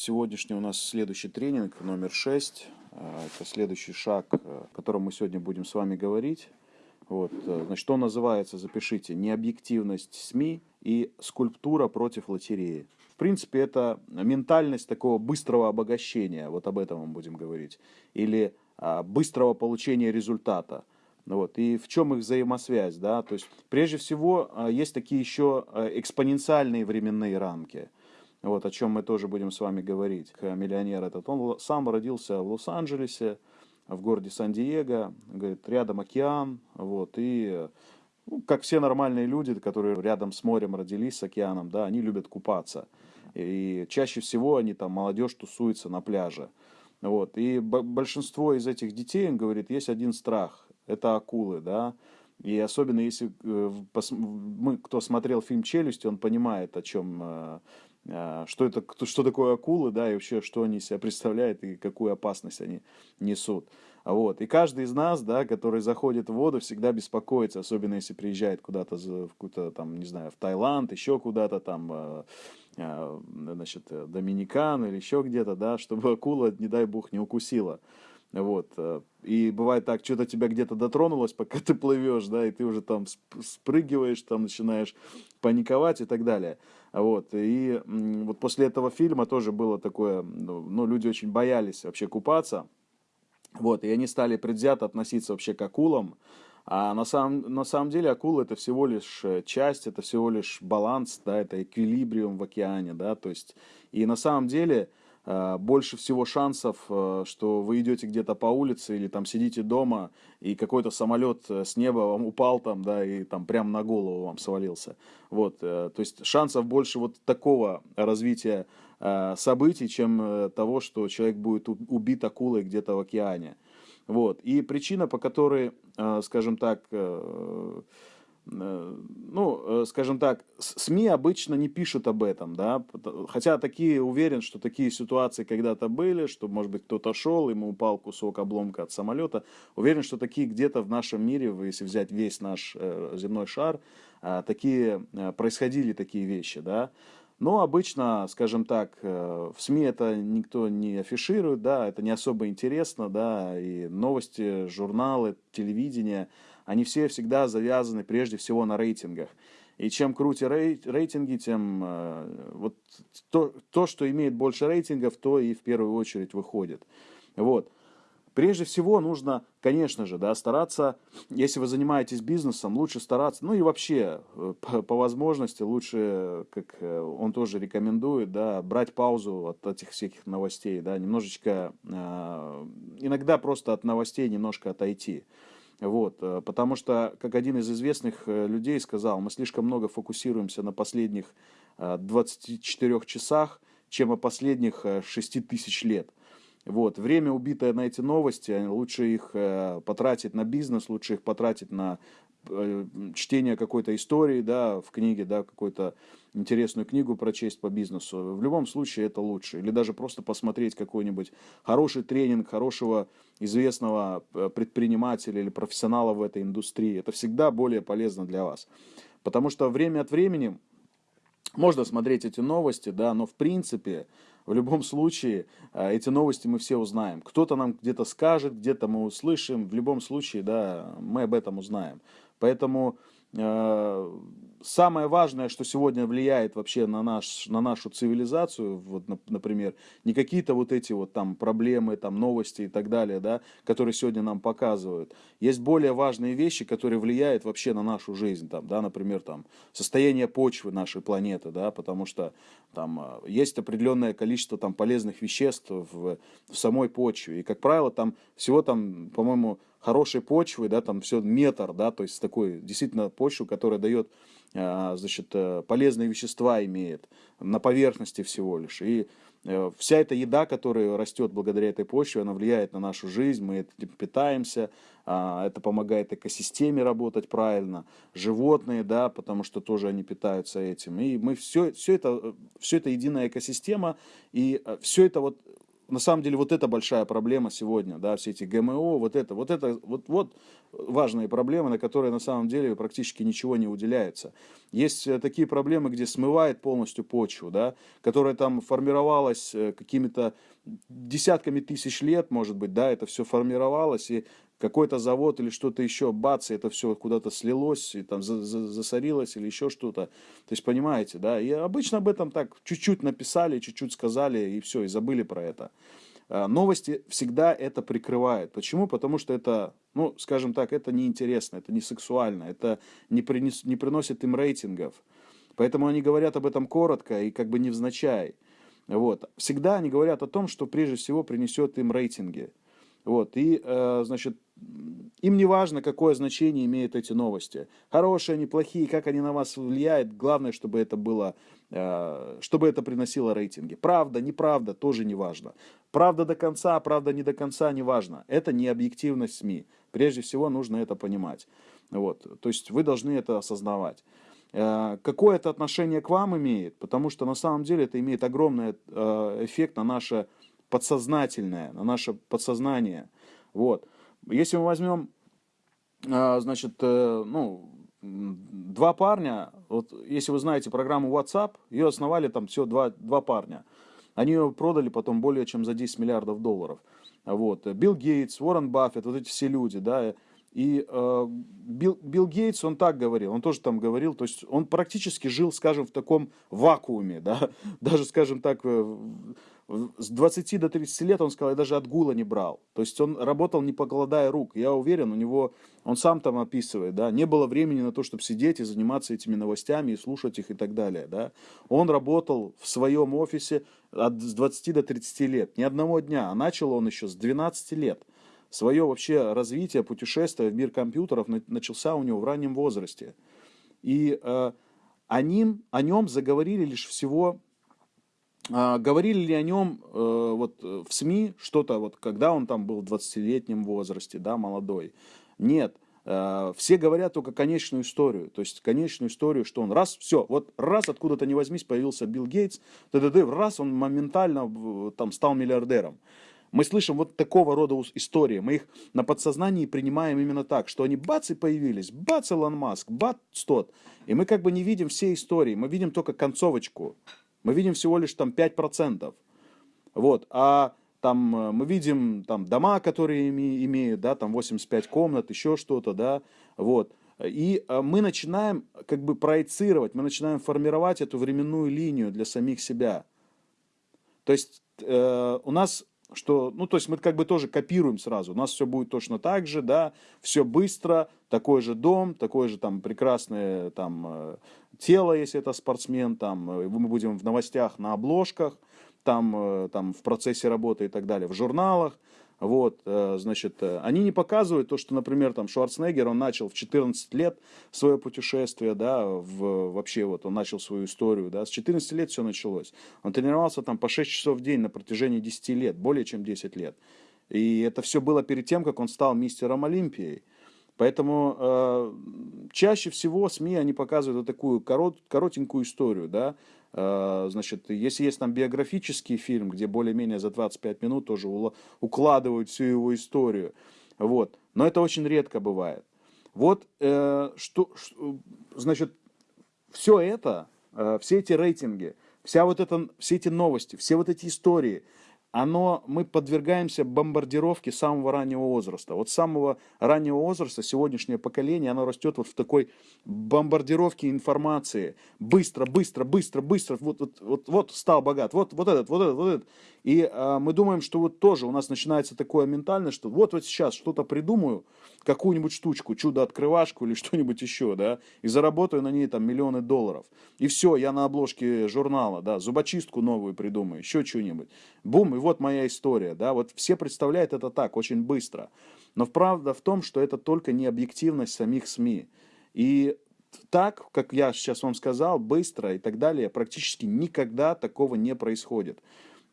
сегодняшний у нас следующий тренинг, номер 6. А, это следующий шаг, э, о котором мы сегодня будем с вами говорить. Вот, э, значит, что называется, запишите, необъективность СМИ и скульптура против лотереи. В принципе, это ментальность такого быстрого обогащения, вот об этом мы будем говорить, или а, быстрого получения результата. Вот. И в чем их взаимосвязь? Да? То есть, прежде всего, а, есть такие еще экспоненциальные временные рамки – вот о чем мы тоже будем с вами говорить. Миллионер этот, он сам родился в Лос-Анджелесе, в городе Сан-Диего, говорит, рядом океан, вот, и ну, как все нормальные люди, которые рядом с морем родились, с океаном, да, они любят купаться. И чаще всего они там, молодежь тусуется на пляже. Вот. И большинство из этих детей, он говорит, есть один страх, это акулы, да, и особенно если э, мы, кто смотрел фильм «Челюсть», он понимает, о чем э, что это, что такое акулы, да, и вообще, что они себя представляют и какую опасность они несут. Вот. И каждый из нас, да, который заходит в воду, всегда беспокоится, особенно если приезжает куда-то в какую-то там, не знаю, в Таиланд, еще куда-то там, а, а, значит, Доминикан или еще где-то, да, чтобы акула, не дай бог, не укусила. Вот. Э, и бывает так, что-то тебя где-то дотронулось, пока ты плывешь, да, и ты уже там спрыгиваешь, там начинаешь паниковать и так далее. Вот. И вот после этого фильма тоже было такое, ну, ну, люди очень боялись вообще купаться. Вот, и они стали предвзято относиться вообще к акулам. А на самом, на самом деле акула это всего лишь э, часть, это всего лишь баланс, да, это эквилибриум в океане, да, то есть, и на самом деле, больше всего шансов, э, что вы идете где-то по улице или там сидите дома, и какой-то самолет э, с неба вам упал там, да, и там прям на голову вам свалился. Вот, то есть шансов больше вот такого развития событий, чем того, что человек будет убит акулой где-то в океане. Вот. И причина, по которой, скажем так, Э, ну, э, скажем так, СМИ обычно не пишут об этом, да, хотя такие, уверен, что такие ситуации когда-то были, что, может быть, кто-то шел, ему упал кусок обломка от самолета, уверен, что такие где-то в нашем мире, если взять весь наш э, земной шар, такие, происходили такие вещи, да, но обычно, скажем так, в СМИ это никто не афиширует, да, это не особо интересно, да, и новости, журналы, телевидение – они все всегда завязаны прежде всего на рейтингах. И чем круче рейтинги, тем э, вот то, то, что имеет больше рейтингов, то и в первую очередь выходит. Вот. Прежде всего нужно, конечно же, да, стараться, если вы занимаетесь бизнесом, лучше стараться, ну и вообще, э, по, по возможности, лучше, как э, он тоже рекомендует, да, брать паузу от этих всяких новостей, да, немножечко, иногда просто от новостей немножко отойти. Вот, э, потому что, как один из известных э, людей сказал, мы слишком много фокусируемся на последних 24 э, часах, чем о последних 6 тысяч лет. Вот. Время, убитое на эти новости, лучше их потратить на бизнес, лучше их потратить на чтение какой-то истории, да, в книге, да, какую-то интересную книгу прочесть по бизнесу. В любом случае это лучше. Или даже просто посмотреть какой-нибудь хороший тренинг хорошего известного э, предпринимателя или профессионала в этой индустрии. Это всегда более полезно для вас. Потому что время от времени можно смотреть эти новости, да, но в принципе, в любом случае, э, эти новости мы все узнаем. Кто-то нам где-то скажет, где-то мы услышим, в любом случае, да, мы об этом узнаем. Поэтому э, самое важное, что сегодня влияет вообще на, наш, на нашу цивилизацию, вот, например, не какие-то вот эти вот там проблемы, там новости и так далее, да, которые сегодня нам показывают. Есть более важные вещи, которые влияют вообще на нашу жизнь, там, да, например, там, состояние почвы нашей планеты, да, потому что там э, есть определенное количество там полезных веществ в, в самой почве. И, как правило, там всего там, по-моему, хорошей почвы, да, там все метр, да, то есть такой действительно почву, которая дает, а, значит, э, полезные вещества имеет на поверхности всего лишь. И э, вся эта еда, которая растет благодаря этой почве, она влияет на нашу жизнь, мы этим питаемся, а, это помогает экосистеме работать правильно, животные, да, потому что тоже они питаются этим. И мы все, все это, все это единая экосистема, и э, все это вот на самом деле вот это большая проблема сегодня, да, все эти ГМО, вот это, вот это, вот, вот важные проблемы, на которые на самом деле практически ничего не уделяется. Есть э, такие проблемы, где смывает полностью почву, да, которая там формировалась э, какими-то десятками тысяч лет, может быть, да, это все формировалось, и какой-то завод или что-то еще, бац, и это все куда-то слилось, и там засорилось или еще что-то. То есть, понимаете, да, и обычно об этом так чуть-чуть написали, чуть-чуть сказали, и все, и забыли про это. А, новости всегда это прикрывают. Почему? Потому что это, ну, скажем так, это неинтересно, это не сексуально, это не, принес, не приносит им рейтингов. Поэтому они говорят об этом коротко и как бы невзначай. Вот. Всегда они говорят о том, что прежде всего принесет им рейтинги. Вот. И, э, значит, им не важно, какое значение имеют эти новости. Хорошие они, плохие, как они на вас влияют. Главное, чтобы это было, э, чтобы это приносило рейтинги. Правда, неправда, тоже не важно. Правда до конца, правда не до конца, не важно. Это не объективность СМИ. Прежде всего нужно это понимать. Вот. То есть вы должны это осознавать. Э, какое это отношение к вам имеет? Потому что на самом деле это имеет огромный э, эффект на наше подсознательное, на наше подсознание. Вот. Если мы возьмем, а, значит, э, ну, два парня, вот если вы знаете программу WhatsApp, ее основали там все два, два парня. Они ее продали потом более чем за 10 миллиардов долларов. Вот. Билл Гейтс, Уоррен Баффет, вот эти все люди, да, и э, Билл, Билл Гейтс, он так говорил, он тоже там говорил, то есть он практически жил, скажем, в таком вакууме, да, даже, скажем так, э, с 20 до 30 лет, он сказал, я даже отгула не брал. То есть он работал не покладая рук. Я уверен, у него, он сам там описывает, да, не было времени на то, чтобы сидеть и заниматься этими новостями и слушать их и так далее, да. Он работал в своем офисе от, с 20 до 30 лет, ни одного дня, а начал он еще с 12 лет. Свое вообще развитие, путешествие в мир компьютеров начался у него в раннем возрасте. И э, о, ним, о нем заговорили лишь всего говорили ли о нем э, вот, э, в СМИ что-то, вот, когда он там был в 20-летнем возрасте, да, молодой? Нет. Э, все говорят только конечную историю. То есть конечную историю, что он раз, все, вот раз откуда-то не возьмись появился Билл Гейтс, т -т -т, раз он моментально там стал миллиардером. Мы слышим вот такого рода истории. Мы их на подсознании принимаем именно так, что они бац и появились, бац Илон Маск, бац тот. И мы как бы не видим все истории, мы видим только концовочку. Мы видим всего лишь там 5%. Вот, а там э, мы видим там дома, которые имеют, да, там 85 комнат, еще что-то, да, вот. И э, мы начинаем как бы проецировать, мы начинаем формировать эту временную линию для самих себя. То есть э, у нас что, ну, то есть мы как бы тоже копируем сразу. У нас все будет точно так же, да, все быстро, такой же дом, такое же там прекрасное там э, тело, если это спортсмен, там э, мы будем в новостях на обложках, там, э, там в процессе работы и так далее, в журналах. Вот, э, значит, они не показывают то, что, например, там Шварценеггер, он начал в 14 лет свое путешествие, да, в, вообще вот он начал свою историю, да, с 14 лет все началось. Он тренировался там по 6 часов в день на протяжении 10 лет, более чем 10 лет. И это все было перед тем, как он стал мистером Олимпией. Поэтому э, чаще всего СМИ, они показывают вот такую корот, коротенькую историю, да, Э, значит, если есть там биографический фильм, где более-менее за 25 минут тоже укладывают всю его историю, вот. Но это очень редко бывает. Вот, э, что, что, значит, все это, э, все эти рейтинги, вся вот это, все эти новости, все вот эти истории – оно, мы подвергаемся бомбардировке самого раннего возраста. Вот с самого раннего возраста сегодняшнее поколение, оно растет вот в такой бомбардировке информации. Быстро, быстро, быстро, быстро. Вот, вот, вот, вот стал богат, вот, вот этот, вот этот, вот этот. И а, мы думаем, что вот тоже у нас начинается такое ментальное, что вот вот сейчас что-то придумаю, какую-нибудь штучку, чудо-открывашку или что-нибудь еще, да, и заработаю на ней там миллионы долларов. И все, я на обложке журнала, да, зубочистку новую придумаю, еще что-нибудь. Бум, и вот моя история, да, вот все представляют это так, очень быстро. Но правда в том, что это только не объективность самих СМИ. И так, как я сейчас вам сказал, быстро и так далее, практически никогда такого не происходит.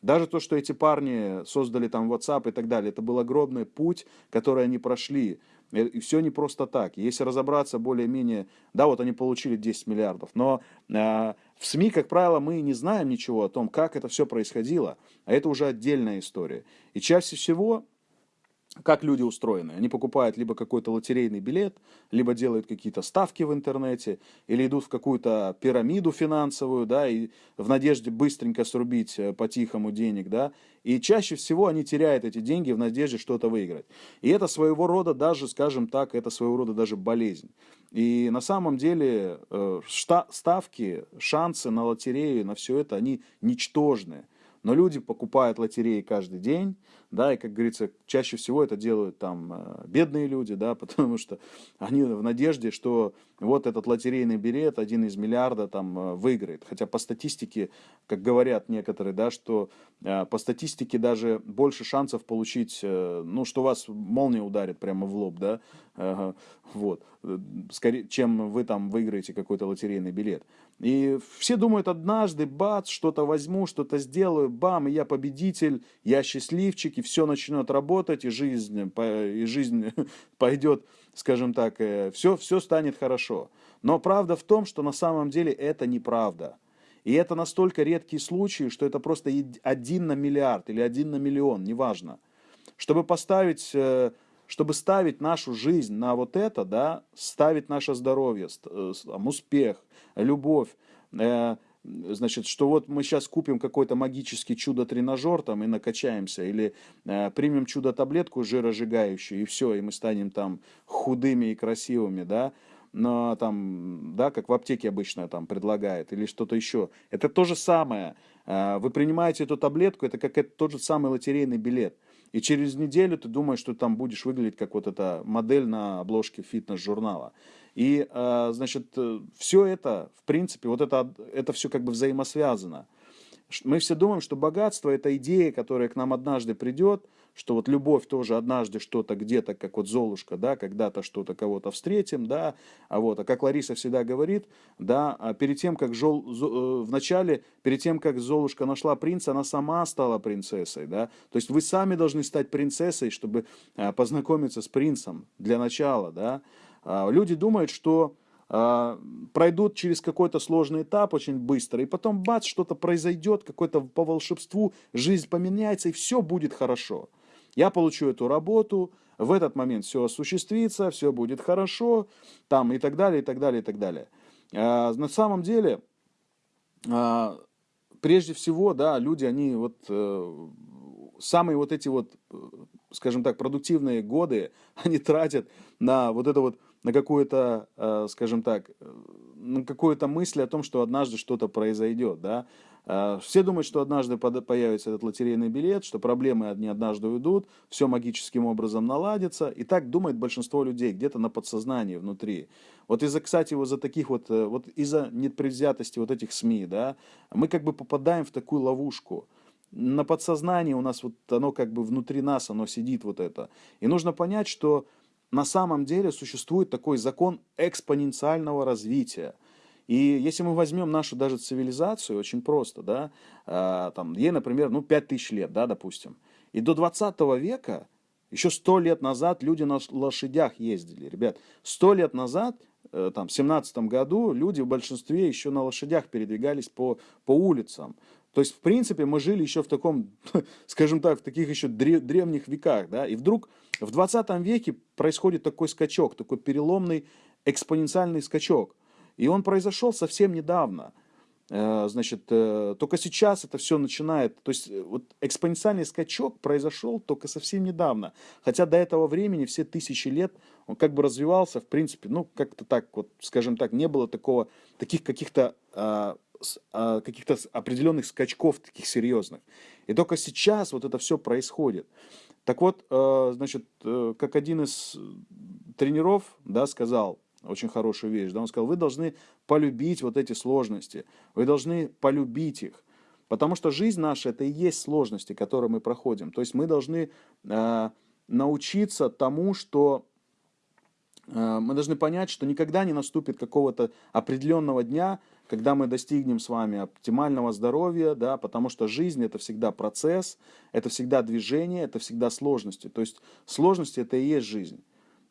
Даже то, что эти парни создали там WhatsApp и так далее, это был огромный путь, который они прошли. И все не просто так. Если разобраться более-менее, да, вот они получили 10 миллиардов, но э, в СМИ, как правило, мы не знаем ничего о том, как это все происходило, а это уже отдельная история. И чаще всего как люди устроены. Они покупают либо какой-то лотерейный билет, либо делают какие-то ставки в интернете, или идут в какую-то пирамиду финансовую, да, и в надежде быстренько срубить э, по-тихому денег, да, и чаще всего они теряют эти деньги в надежде что-то выиграть. И это своего рода даже, скажем так, это своего рода даже болезнь. И на самом деле э, ставки, шансы на лотерею, на все это, они ничтожные. Но люди покупают лотереи каждый день, да, и, как говорится, чаще всего это делают там э, бедные люди, да, потому что они в надежде, что вот этот лотерейный билет, один из миллиарда там э, выиграет. Хотя по статистике, как говорят некоторые, да, что э, по статистике даже больше шансов получить, ну, что вас молния ударит прямо в лоб, да, вот, скорее, чем вы там выиграете какой-то лотерейный билет. И все думают, однажды, бац, что-то возьму, что-то сделаю, бам, и я победитель, я счастливчик, и все начнет работать, и жизнь, и жизнь пойдет, скажем так, все, э, все станет хорошо. Но правда в том, что на самом деле это неправда. И это настолько редкие случаи, что это просто один на миллиард или один на миллион, неважно. Чтобы поставить, э, чтобы ставить нашу жизнь на вот это, да, ставить наше здоровье, э, успех, любовь, значит, что вот мы сейчас купим какой-то магический чудо-тренажер там и накачаемся, или э, примем чудо-таблетку жиросжигающую, и все, и мы станем там худыми и красивыми, да, но там, да, как в аптеке обычно там предлагает, или что-то еще. Это то же самое. Э, вы принимаете эту таблетку, это как это тот же самый лотерейный билет. И через неделю ты думаешь, что там будешь выглядеть как вот эта модель на обложке фитнес-журнала. И, а, значит, э, все это, в принципе, вот это, это все как бы взаимосвязано. Мы все думаем, что богатство – это идея, которая к нам однажды придет, что вот любовь тоже однажды что-то где-то, как вот Золушка, да, когда-то что-то кого-то встретим, да, а вот, а как Лариса всегда говорит, да, а перед тем, как Жол, э, в начале, перед тем, как Золушка нашла принца, она сама стала принцессой, да, то есть вы сами должны стать принцессой, чтобы а, познакомиться с принцем для начала, да, люди думают, что а, пройдут через какой-то сложный этап очень быстро, и потом бац, что-то произойдет, какое-то по волшебству, жизнь поменяется, и все будет хорошо. Я получу эту работу, в этот момент все осуществится, все будет хорошо, там и так далее, и так далее, и так далее. А, на самом деле, прежде всего, да, люди, они вот э, самые вот эти вот, э, скажем так, продуктивные годы, они тратят на вот это вот на какую-то, э, скажем так, э, на какую-то мысль о том, что однажды что-то произойдет, да. Э, все думают, что однажды появится этот лотерейный билет, что проблемы одни однажды уйдут, все магическим образом наладится. И так думает большинство людей, где-то на подсознании внутри. Вот из-за, кстати, вот за таких вот, вот из-за непредвзятости вот этих СМИ, да, мы как бы попадаем в такую ловушку на подсознании у нас вот оно как бы внутри нас, оно сидит вот это. И нужно понять, что на самом деле существует такой закон экспоненциального развития. И если мы возьмем нашу даже цивилизацию, очень просто, да, э, там, ей, например, ну, 5000 лет, да, допустим, и до 20 века, еще 100 лет назад люди на лошадях ездили, ребят, 100 лет назад, там, в 17 году люди в большинстве еще на лошадях передвигались по, по улицам, то есть, в принципе, мы жили еще в таком, скажем так, в таких еще древних веках, да, и вдруг в 20 веке происходит такой скачок, такой переломный экспоненциальный скачок. И он произошел совсем недавно. Э, значит, э, только сейчас это все начинает, то есть э, вот экспоненциальный скачок произошел только совсем недавно. Хотя до этого времени, все тысячи лет, он как бы развивался, в принципе, ну, как-то так, вот, скажем так, не было такого, таких каких-то а, а, каких-то определенных скачков таких серьезных. И только сейчас вот это все происходит. Так вот, значит, как один из тренеров, да, сказал, очень хорошую вещь, да, он сказал, вы должны полюбить вот эти сложности, вы должны полюбить их, потому что жизнь наша это и есть сложности, которые мы проходим. То есть мы должны э, научиться тому, что э, мы должны понять, что никогда не наступит какого-то определенного дня, когда мы достигнем с вами оптимального здоровья, да, потому что жизнь это всегда процесс, это всегда движение, это всегда сложности. То есть сложности это и есть жизнь.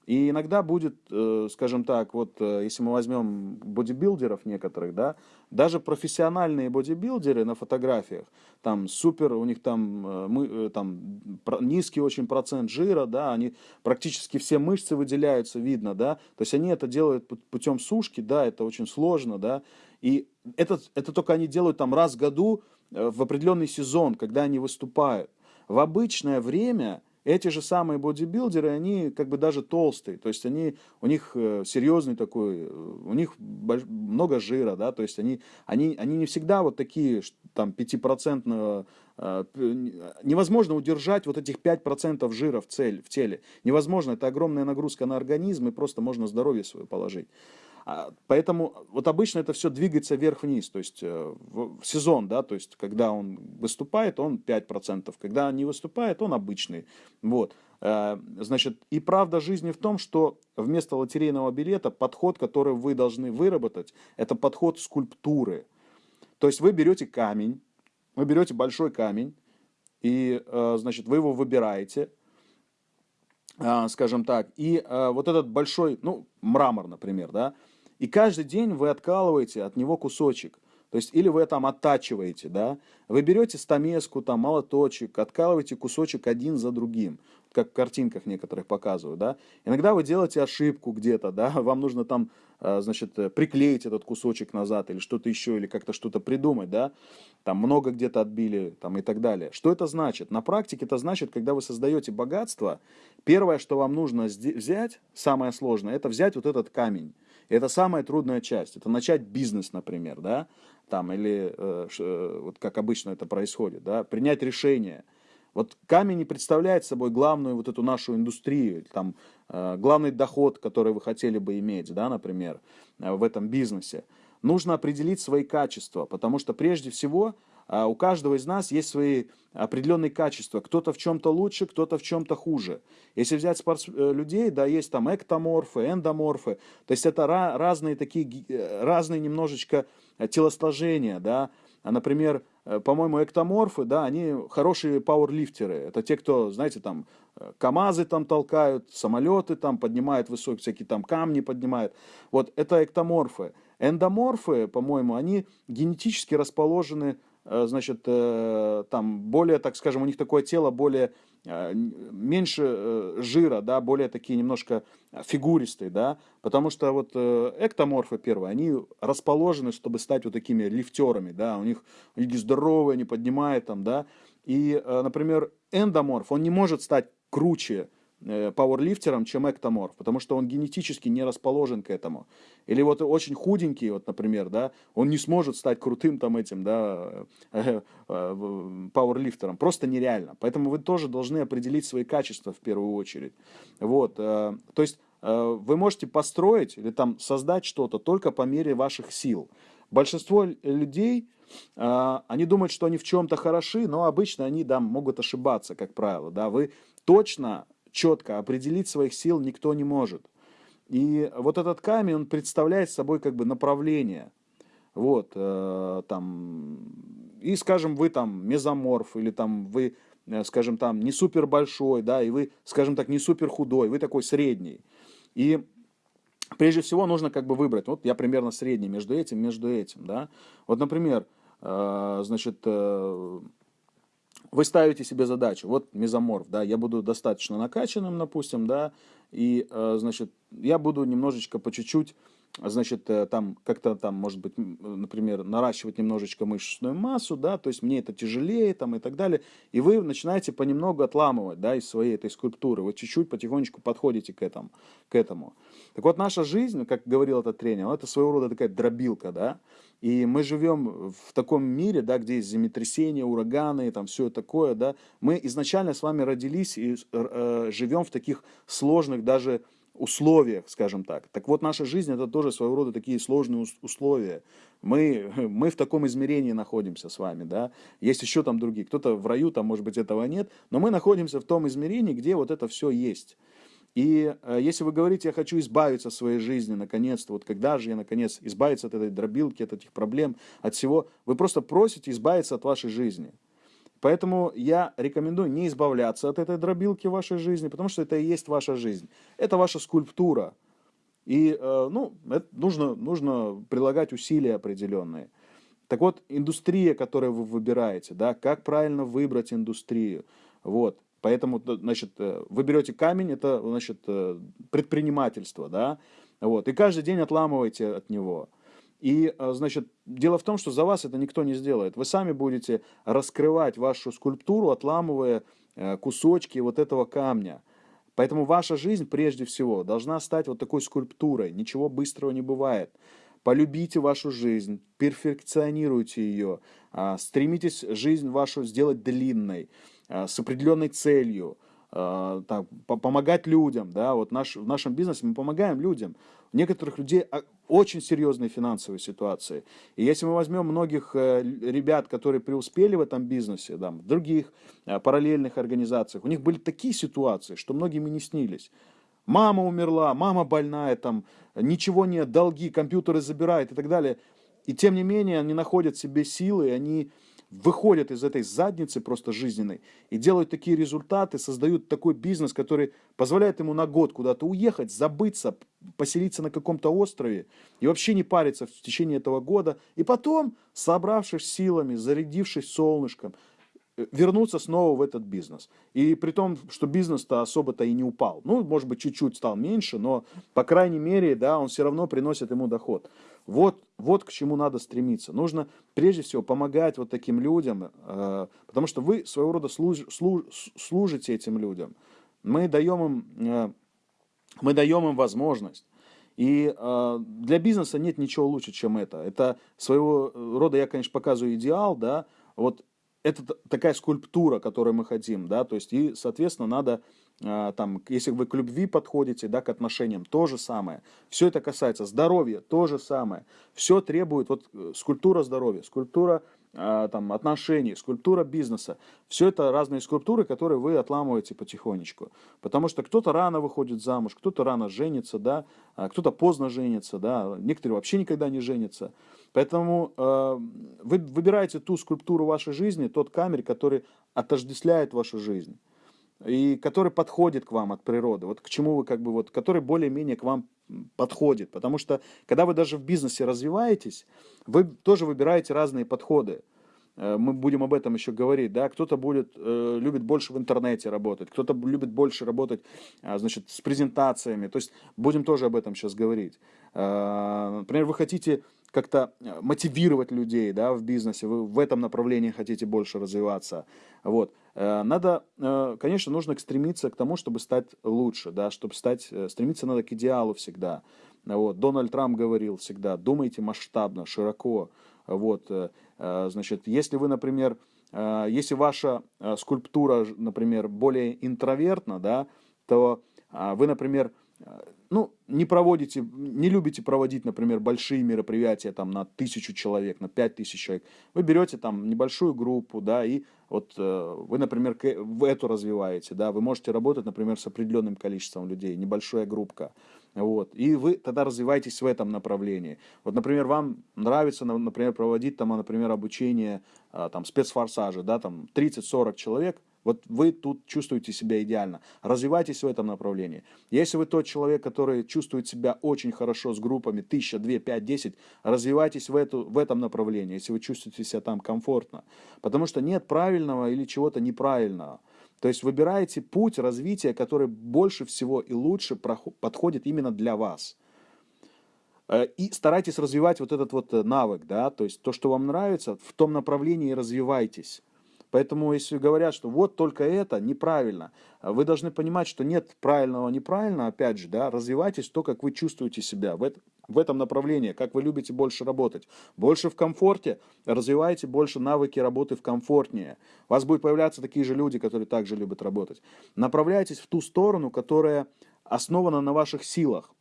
И иногда будет, э, скажем так, вот э, если мы возьмем бодибилдеров некоторых, да, даже профессиональные бодибилдеры на фотографиях, там супер, у них там, э, мы, там низкий очень процент жира, да, они практически все мышцы выделяются, видно, да, то есть они это делают путем сушки, да, это очень сложно, да, и это, это только они делают там раз в году в определенный сезон, когда они выступают. В обычное время эти же самые бодибилдеры, они как бы даже толстые, то есть они, у них э, серьезный такой, э, у них много жира, да, то есть они, они, они не всегда вот такие, там, 5% э, невозможно удержать вот этих 5% жира в, цель, в теле. Невозможно, это огромная нагрузка на организм, и просто можно здоровье свое положить. А, поэтому вот обычно это все двигается вверх-вниз, то есть э, в сезон, да, то есть когда он выступает, он 5%, когда не выступает, он обычный. Вот. Э, значит, и правда жизни в том, что вместо лотерейного билета подход, который вы должны выработать, это подход скульптуры. То есть вы берете камень, вы берете большой камень, и, э, значит, вы его выбираете, скажем так, и вот этот большой, ну, мрамор, например, да, и каждый день вы откалываете от него кусочек. То есть, или вы там оттачиваете, да, вы берете стамеску, там, молоточек, откалываете кусочек один за другим, как в картинках некоторых показывают, да. Иногда вы делаете ошибку где-то, да, вам нужно там, э, значит, э, приклеить этот кусочек назад или что-то еще, или как-то что-то придумать, да, там много где-то отбили, там и так далее. Что это значит? На практике это значит, когда вы создаете богатство, первое, что вам нужно взять, самое сложное, это взять вот этот камень, это самая трудная часть. Это начать бизнес, например, да, там, или э, э, вот как обычно это происходит, да, принять решение. Вот камень не представляет собой главную вот эту нашу индустрию, там, э, главный доход, который вы хотели бы иметь, да, например, э, в этом бизнесе. Нужно определить свои качества, потому что прежде всего у каждого из нас есть свои определенные качества. Кто-то в чем-то лучше, кто-то в чем-то хуже. Если взять спортс... Э, людей, да, есть там эктоморфы, эндоморфы. То есть это разные такие, э, разные немножечко телосложения, да. А, например, э, по-моему, эктоморфы, да, они хорошие пауэрлифтеры. Это те, кто, знаете, там, КАМАЗы там толкают, самолеты там поднимают высокие, всякие там камни поднимают. Вот это эктоморфы. Эндоморфы, по-моему, они генетически расположены Э, значит, э, там более, так скажем, у них такое тело более, э, меньше жира, да, более такие немножко фигуристые, да, потому что вот эктоморфы первые, они расположены, чтобы стать вот такими лифтерами, да, у них, них здоровые, они поднимают там, да, и, например, эндоморф, он не может стать круче, Э, пауэрлифтером, чем эктоморф, потому что он генетически не расположен к этому. Или вот очень худенький, вот, например, да, он не сможет стать крутым там этим, да, э, э, пауэрлифтером. Просто нереально. Поэтому вы тоже должны определить свои качества в первую очередь. Вот, то есть вы можете построить или там создать что-то только по мере ваших сил. Большинство людей, они думают, что они в чем-то хороши, но обычно они да, могут ошибаться, как правило. Да. Вы точно четко определить своих сил никто не может. И вот этот камень, он представляет собой как бы направление. Вот, э, там, и, скажем, вы там мезоморф, или там вы, э, скажем, там не супер большой, да, и вы, скажем так, не супер худой, вы такой средний. И прежде всего нужно как бы выбрать, вот я примерно средний между этим, между этим, да. Вот, например, э, значит, э, вы ставите себе задачу, вот мезоморф, да, я буду достаточно накачанным, допустим, да, и, э, значит, я буду немножечко по чуть-чуть значит, э, там как-то там, может быть, например, наращивать немножечко мышечную массу, да, то есть мне это тяжелее там и так далее, и вы начинаете понемногу отламывать, да, из своей этой скульптуры, вы чуть-чуть потихонечку подходите к этому, к этому. Так вот, наша жизнь, как говорил этот тренер, это своего рода такая дробилка, да, и мы живем в таком мире, да, где есть землетрясения, ураганы, там все такое, да, мы изначально с вами родились и э, живем в таких сложных даже условиях, скажем так. Так вот, наша жизнь это тоже своего рода такие сложные условия. Мы, мы в таком измерении находимся с вами, да. Есть еще там другие. Кто-то в раю, там, может быть, этого нет. Но мы находимся в том измерении, где вот это все есть. И э, если вы говорите, я хочу избавиться от своей жизни, наконец-то, вот когда же я, наконец, избавиться от этой дробилки, от этих проблем, от всего, вы просто просите избавиться от вашей жизни. Поэтому я рекомендую не избавляться от этой дробилки в вашей жизни, потому что это и есть ваша жизнь. Это ваша скульптура. И э, ну, это нужно, нужно прилагать усилия определенные. Так вот, индустрия, которую вы выбираете, да, как правильно выбрать индустрию. Вот. Поэтому, значит, э, вы берете камень, это, значит, э, предпринимательство, да, вот, и каждый день отламываете от него. И, э, значит, дело в том, что за вас это никто не сделает. Вы сами будете раскрывать вашу скульптуру, отламывая кусочки вот этого камня. Поэтому ваша жизнь, прежде всего, должна стать вот такой скульптурой. Ничего быстрого не бывает. Полюбите вашу жизнь, перфекционируйте ее, а, стремитесь жизнь вашу сделать длинной, а, с определенной целью, а, так, помогать людям, да, вот наш, в нашем бизнесе мы помогаем людям. У некоторых людей очень серьезные финансовые ситуации. И если мы возьмем многих э, ребят, которые преуспели в этом бизнесе, да, в других параллельных организациях, у них были такие ситуации, что многим и не снились. Мама умерла, мама больная, там, ничего нет, долги, компьютеры забирают и так далее. И тем не менее они находят себе силы, они выходят из этой задницы просто жизненной и делают такие результаты, создают такой бизнес, который позволяет ему на год куда-то уехать, забыться, поселиться на каком-то острове и вообще не париться в течение этого года. И потом, собравшись силами, зарядившись солнышком, вернуться снова в этот бизнес. И при том, что бизнес-то особо-то и не упал. Ну, может быть, чуть-чуть стал меньше, но, по крайней мере, да, он все равно приносит ему доход. Вот, вот к чему надо стремиться. Нужно, прежде всего, помогать вот таким людям, э, потому что вы своего рода служ, служ, служите этим людям. Мы даем им, э, мы даем им возможность. И э, для бизнеса нет ничего лучше, чем это. Это своего рода, я, конечно, показываю идеал, да, вот это такая скульптура, которую мы хотим, да, то есть и, соответственно, надо там, если вы к любви подходите, да, к отношениям, то же самое. Все это касается здоровья, то же самое. Все требует, вот э, скульптура здоровья, скульптура а, там, отношений, скульптура бизнеса. Все это разные скульптуры, которые вы отламываете потихонечку. Потому что кто-то рано выходит замуж, кто-то рано женится, да, а кто-то поздно женится, да, некоторые вообще никогда не женятся. Поэтому э, вы выбираете ту скульптуру вашей жизни, тот камень, который отождествляет вашу жизнь и который подходит к вам от природы, вот к чему вы как бы вот, который более-менее к вам подходит, потому что когда вы даже в бизнесе развиваетесь, вы тоже выбираете разные подходы. Э, мы будем об этом еще говорить, да, кто-то будет, э, любит больше в интернете работать, кто-то любит больше работать, а, значит, с презентациями, то есть будем тоже об этом сейчас говорить. Э, например, вы хотите как-то мотивировать людей, да, в бизнесе, вы в этом направлении хотите больше развиваться, вот. Надо, конечно, нужно стремиться к тому, чтобы стать лучше, да, чтобы стать, стремиться надо к идеалу всегда. Вот. Дональд Трамп говорил всегда, думайте масштабно, широко, вот, э, э, значит, если вы, например, э, если ваша скульптура, например, более интровертна, да, то вы, например, ну, не проводите, не любите проводить, например, большие мероприятия там на тысячу человек, на пять тысяч человек. Вы берете там небольшую группу, да, и вот вы, например, в эту развиваете, да, вы можете работать, например, с определенным количеством людей, небольшая группка. Вот. И вы тогда развиваетесь в этом направлении. Вот, например, вам нравится, например, проводить там, например, обучение а, там, спецфорсажа, да, там 30-40 человек, вот вы тут чувствуете себя идеально. Развивайтесь в этом направлении. Если вы тот человек, который чувствует себя очень хорошо с группами 1000, 2, 5, 10, развивайтесь в, эту, в этом направлении, если вы чувствуете себя там комфортно. Потому что нет правильного или чего-то неправильного. То есть выбираете путь развития, который больше всего и лучше подходит именно для вас. Э, и старайтесь развивать вот этот вот э, навык, да, то есть то, что вам нравится, в том направлении развивайтесь. Поэтому, если говорят, что вот только это, неправильно, вы должны понимать, что нет правильного, неправильно, опять же, да, развивайтесь то, как вы чувствуете себя в, это, в этом направлении, как вы любите больше работать. Больше в комфорте, развивайте больше навыки работы в комфортнее. У вас будут появляться такие же люди, которые также любят работать. Направляйтесь в ту сторону, которая основана на ваших силах.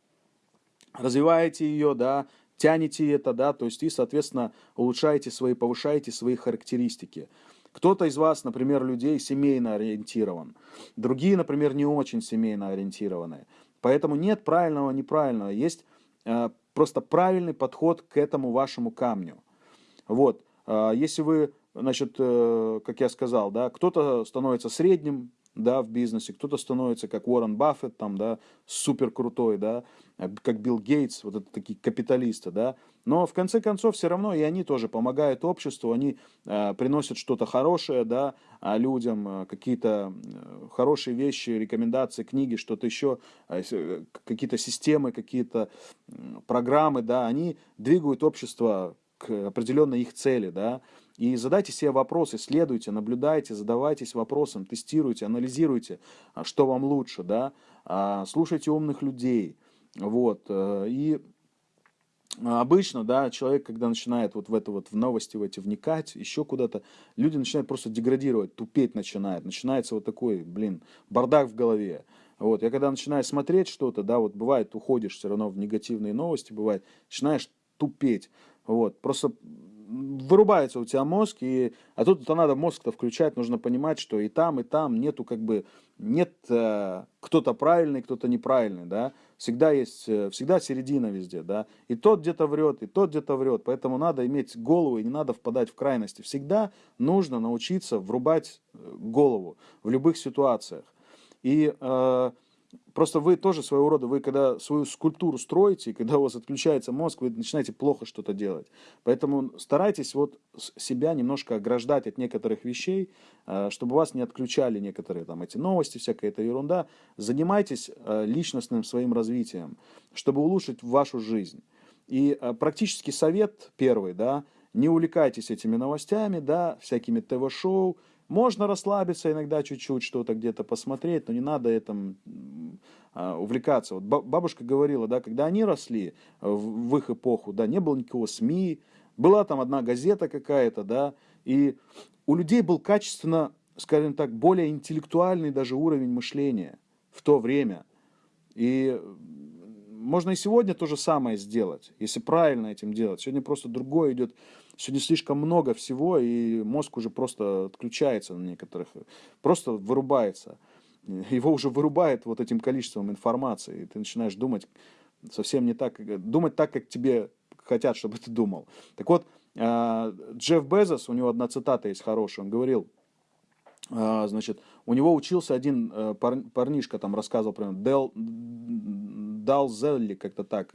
Развиваете ее, да, тянете это, да, то есть и, соответственно, улучшаете свои, повышаете свои характеристики. Кто-то из вас, например, людей семейно ориентирован, другие, например, не очень семейно ориентированные. Поэтому нет правильного, неправильного, есть э, просто правильный подход к этому вашему камню. Вот, э, если вы значит, э, как я сказал, да, кто-то становится средним, да, в бизнесе, кто-то становится как Уоррен Баффет, там, да, супер крутой, да, как Билл Гейтс, вот это такие капиталисты, да, но в конце концов все равно и они тоже помогают обществу, они э, приносят что-то хорошее, да, а людям, э, какие-то э, хорошие вещи, рекомендации, книги, что-то еще, э, э, какие-то системы, какие-то э, программы, да, они двигают общество к определенной их цели, да, и задайте себе вопросы, исследуйте, наблюдайте, задавайтесь вопросом, тестируйте, анализируйте, а, что вам лучше, да, а, слушайте умных людей, вот, э, и обычно, да, человек, когда начинает вот в это вот, в новости в эти вникать, еще куда-то, люди начинают просто деградировать, тупеть начинают, начинается вот такой, блин, бардак в голове, вот, я когда начинаю смотреть что-то, да, вот бывает, уходишь все равно в негативные новости, бывает, начинаешь тупеть, вот, просто вырубается у тебя мозг, и, а тут -то надо мозг-то включать, нужно понимать, что и там, и там нету как бы, нет э, кто-то правильный, кто-то неправильный, да, всегда есть, э, всегда середина везде, да, и тот где-то врет, и тот где-то врет, поэтому надо иметь голову и не надо впадать в крайности, всегда нужно научиться врубать э, голову в любых ситуациях, и э, Просто вы тоже своего рода, вы когда свою скульптуру строите, когда у вас отключается мозг, вы начинаете плохо что-то делать. Поэтому старайтесь вот себя немножко ограждать от некоторых вещей, э, чтобы вас не отключали некоторые там эти новости, всякая эта ерунда. Занимайтесь э, личностным своим развитием, чтобы улучшить вашу жизнь. И э, практически совет первый, да, не увлекайтесь этими новостями, да, всякими ТВ-шоу, можно расслабиться иногда чуть-чуть, что-то где-то посмотреть, но не надо этим а, увлекаться. Вот бабушка говорила, да, когда они росли э, в, их эпоху, да, не было никакого СМИ, была там одна газета какая-то, да, и у людей был качественно, скажем так, более интеллектуальный даже уровень мышления в то время. И можно и сегодня то же самое сделать, если правильно этим делать. Сегодня просто другое идет Сегодня слишком много всего, и мозг уже просто отключается на некоторых, просто вырубается. Его уже вырубает вот этим количеством информации, и ты начинаешь думать совсем не так, думать так, как тебе хотят, чтобы ты думал. Так вот, а, Джефф Безос, у него одна цитата есть хорошая, он говорил, а, значит, у него учился один э, парнишка, там рассказывал, про Дел, Дал Зелли, как-то так.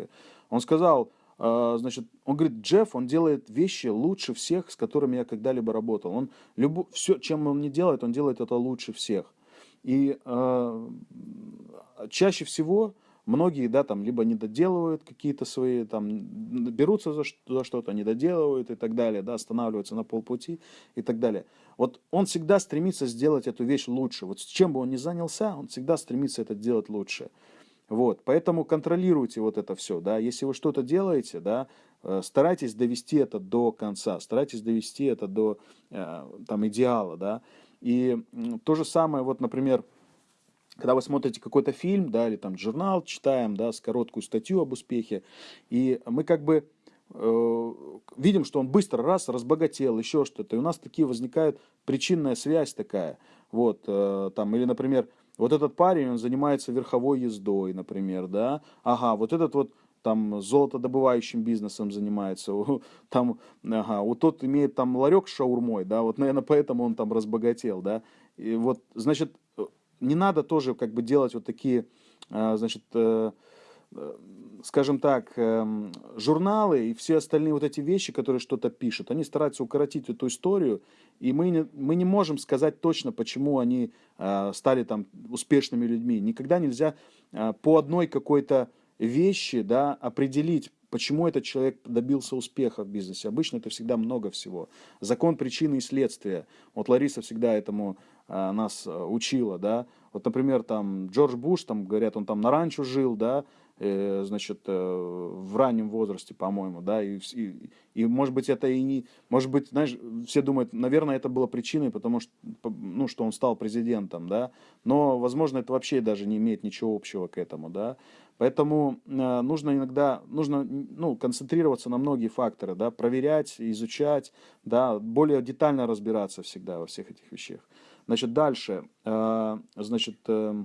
Он сказал, значит, он говорит, Джефф, он делает вещи лучше всех, с которыми я когда-либо работал. Он любо, все, чем он не делает, он делает это лучше всех. И э, чаще всего многие, да, там, либо не доделывают какие-то свои, там, берутся за, за что-то, не доделывают и так далее, да, останавливаются на полпути и так далее. Вот он всегда стремится сделать эту вещь лучше. Вот чем бы он ни занялся, он всегда стремится это делать лучше. Вот, поэтому контролируйте вот это все, да, если вы что-то делаете, да, э, старайтесь довести это до конца, старайтесь довести это до э, там идеала, да, и то же самое, вот, например, когда вы смотрите какой-то фильм, да, или там журнал читаем, да, с короткую статью об успехе, и мы как бы э, видим, что он быстро раз разбогател, еще что-то, и у нас такие возникает причинная связь такая, вот, э, там, или, например, вот этот парень, он занимается верховой ездой, например, да. Ага, вот этот вот там золотодобывающим бизнесом занимается, там, ага, вот тот имеет там ларек с шаурмой, да, вот, наверное, поэтому он там разбогател, да. И вот, значит, не надо тоже как бы делать вот такие, а, значит, э, э, скажем так, эм, журналы и все остальные вот эти вещи, которые что-то пишут, они стараются укоротить эту историю, и мы не, мы не можем сказать точно, почему они э, стали там успешными людьми. Никогда нельзя э, по одной какой-то вещи да, определить, почему этот человек добился успеха в бизнесе. Обычно это всегда много всего. Закон причины и следствия. Вот Лариса всегда этому э, нас учила, да. Вот, например, там Джордж Буш, там говорят, он там на ранчо жил, да, значит, э, в раннем возрасте, по-моему, да, и, и, и, может быть, это и не, может быть, знаешь, все думают, наверное, это было причиной, потому что, ну, что он стал президентом, да, но, возможно, это вообще даже не имеет ничего общего к этому, да, поэтому э, нужно иногда, нужно, ну, концентрироваться на многие факторы, да, проверять, изучать, да, более детально разбираться всегда во всех этих вещах. Значит, дальше, э, значит, э,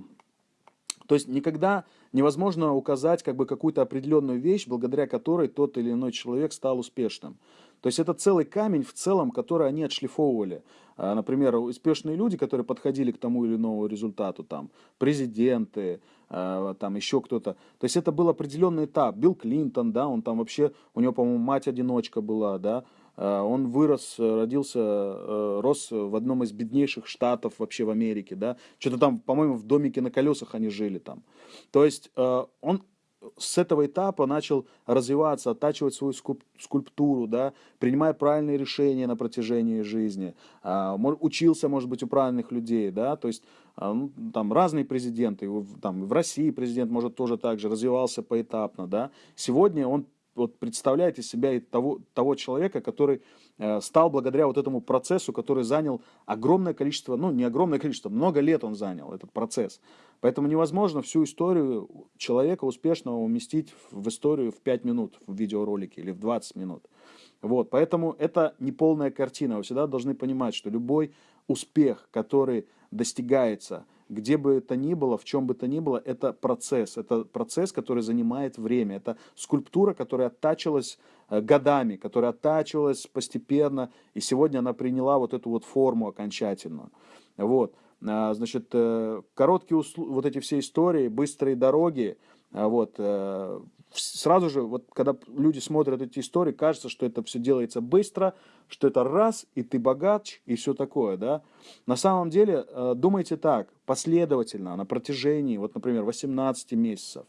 То есть никогда невозможно указать как бы какую-то определенную вещь, благодаря которой тот или иной человек стал успешным. То есть это целый камень в целом, который они отшлифовывали. А, например, успешные люди, которые подходили к тому или иному результату, там, президенты, а, там еще кто-то. То есть это был определенный этап. Билл Клинтон, да, он там вообще, у него, по-моему, мать-одиночка была, да, он вырос, родился, э, рос в одном из беднейших штатов вообще в Америке, да, что-то там, по-моему, в домике на колесах они жили там. То есть э, он с этого этапа начал развиваться, оттачивать свою скульптуру, да, принимая правильные решения на протяжении жизни, а, учился, может быть, у правильных людей, да, то есть ну, там разные президенты, там в России президент, может, тоже так же развивался поэтапно, да. Сегодня он вот представляет из себя того, того человека, который э, стал благодаря вот этому процессу, который занял огромное количество, ну не огромное количество, много лет он занял этот процесс. Поэтому невозможно всю историю человека успешного уместить в историю в 5 минут в видеоролике или в 20 минут. Вот, поэтому это не полная картина. Вы всегда должны понимать, что любой успех, который достигается – где бы это ни было, в чем бы то ни было, это процесс. Это процесс, который занимает время. Это скульптура, которая оттачивалась э, годами, которая оттачивалась постепенно, и сегодня она приняла вот эту вот форму окончательную. Вот. А, значит, э, короткие вот эти все истории, быстрые дороги, а, вот, э, сразу же, вот когда люди смотрят эти истории, кажется, что это все делается быстро, что это раз, и ты богач, и все такое, да. На самом деле, э, думайте так, последовательно, на протяжении, вот, например, 18 месяцев.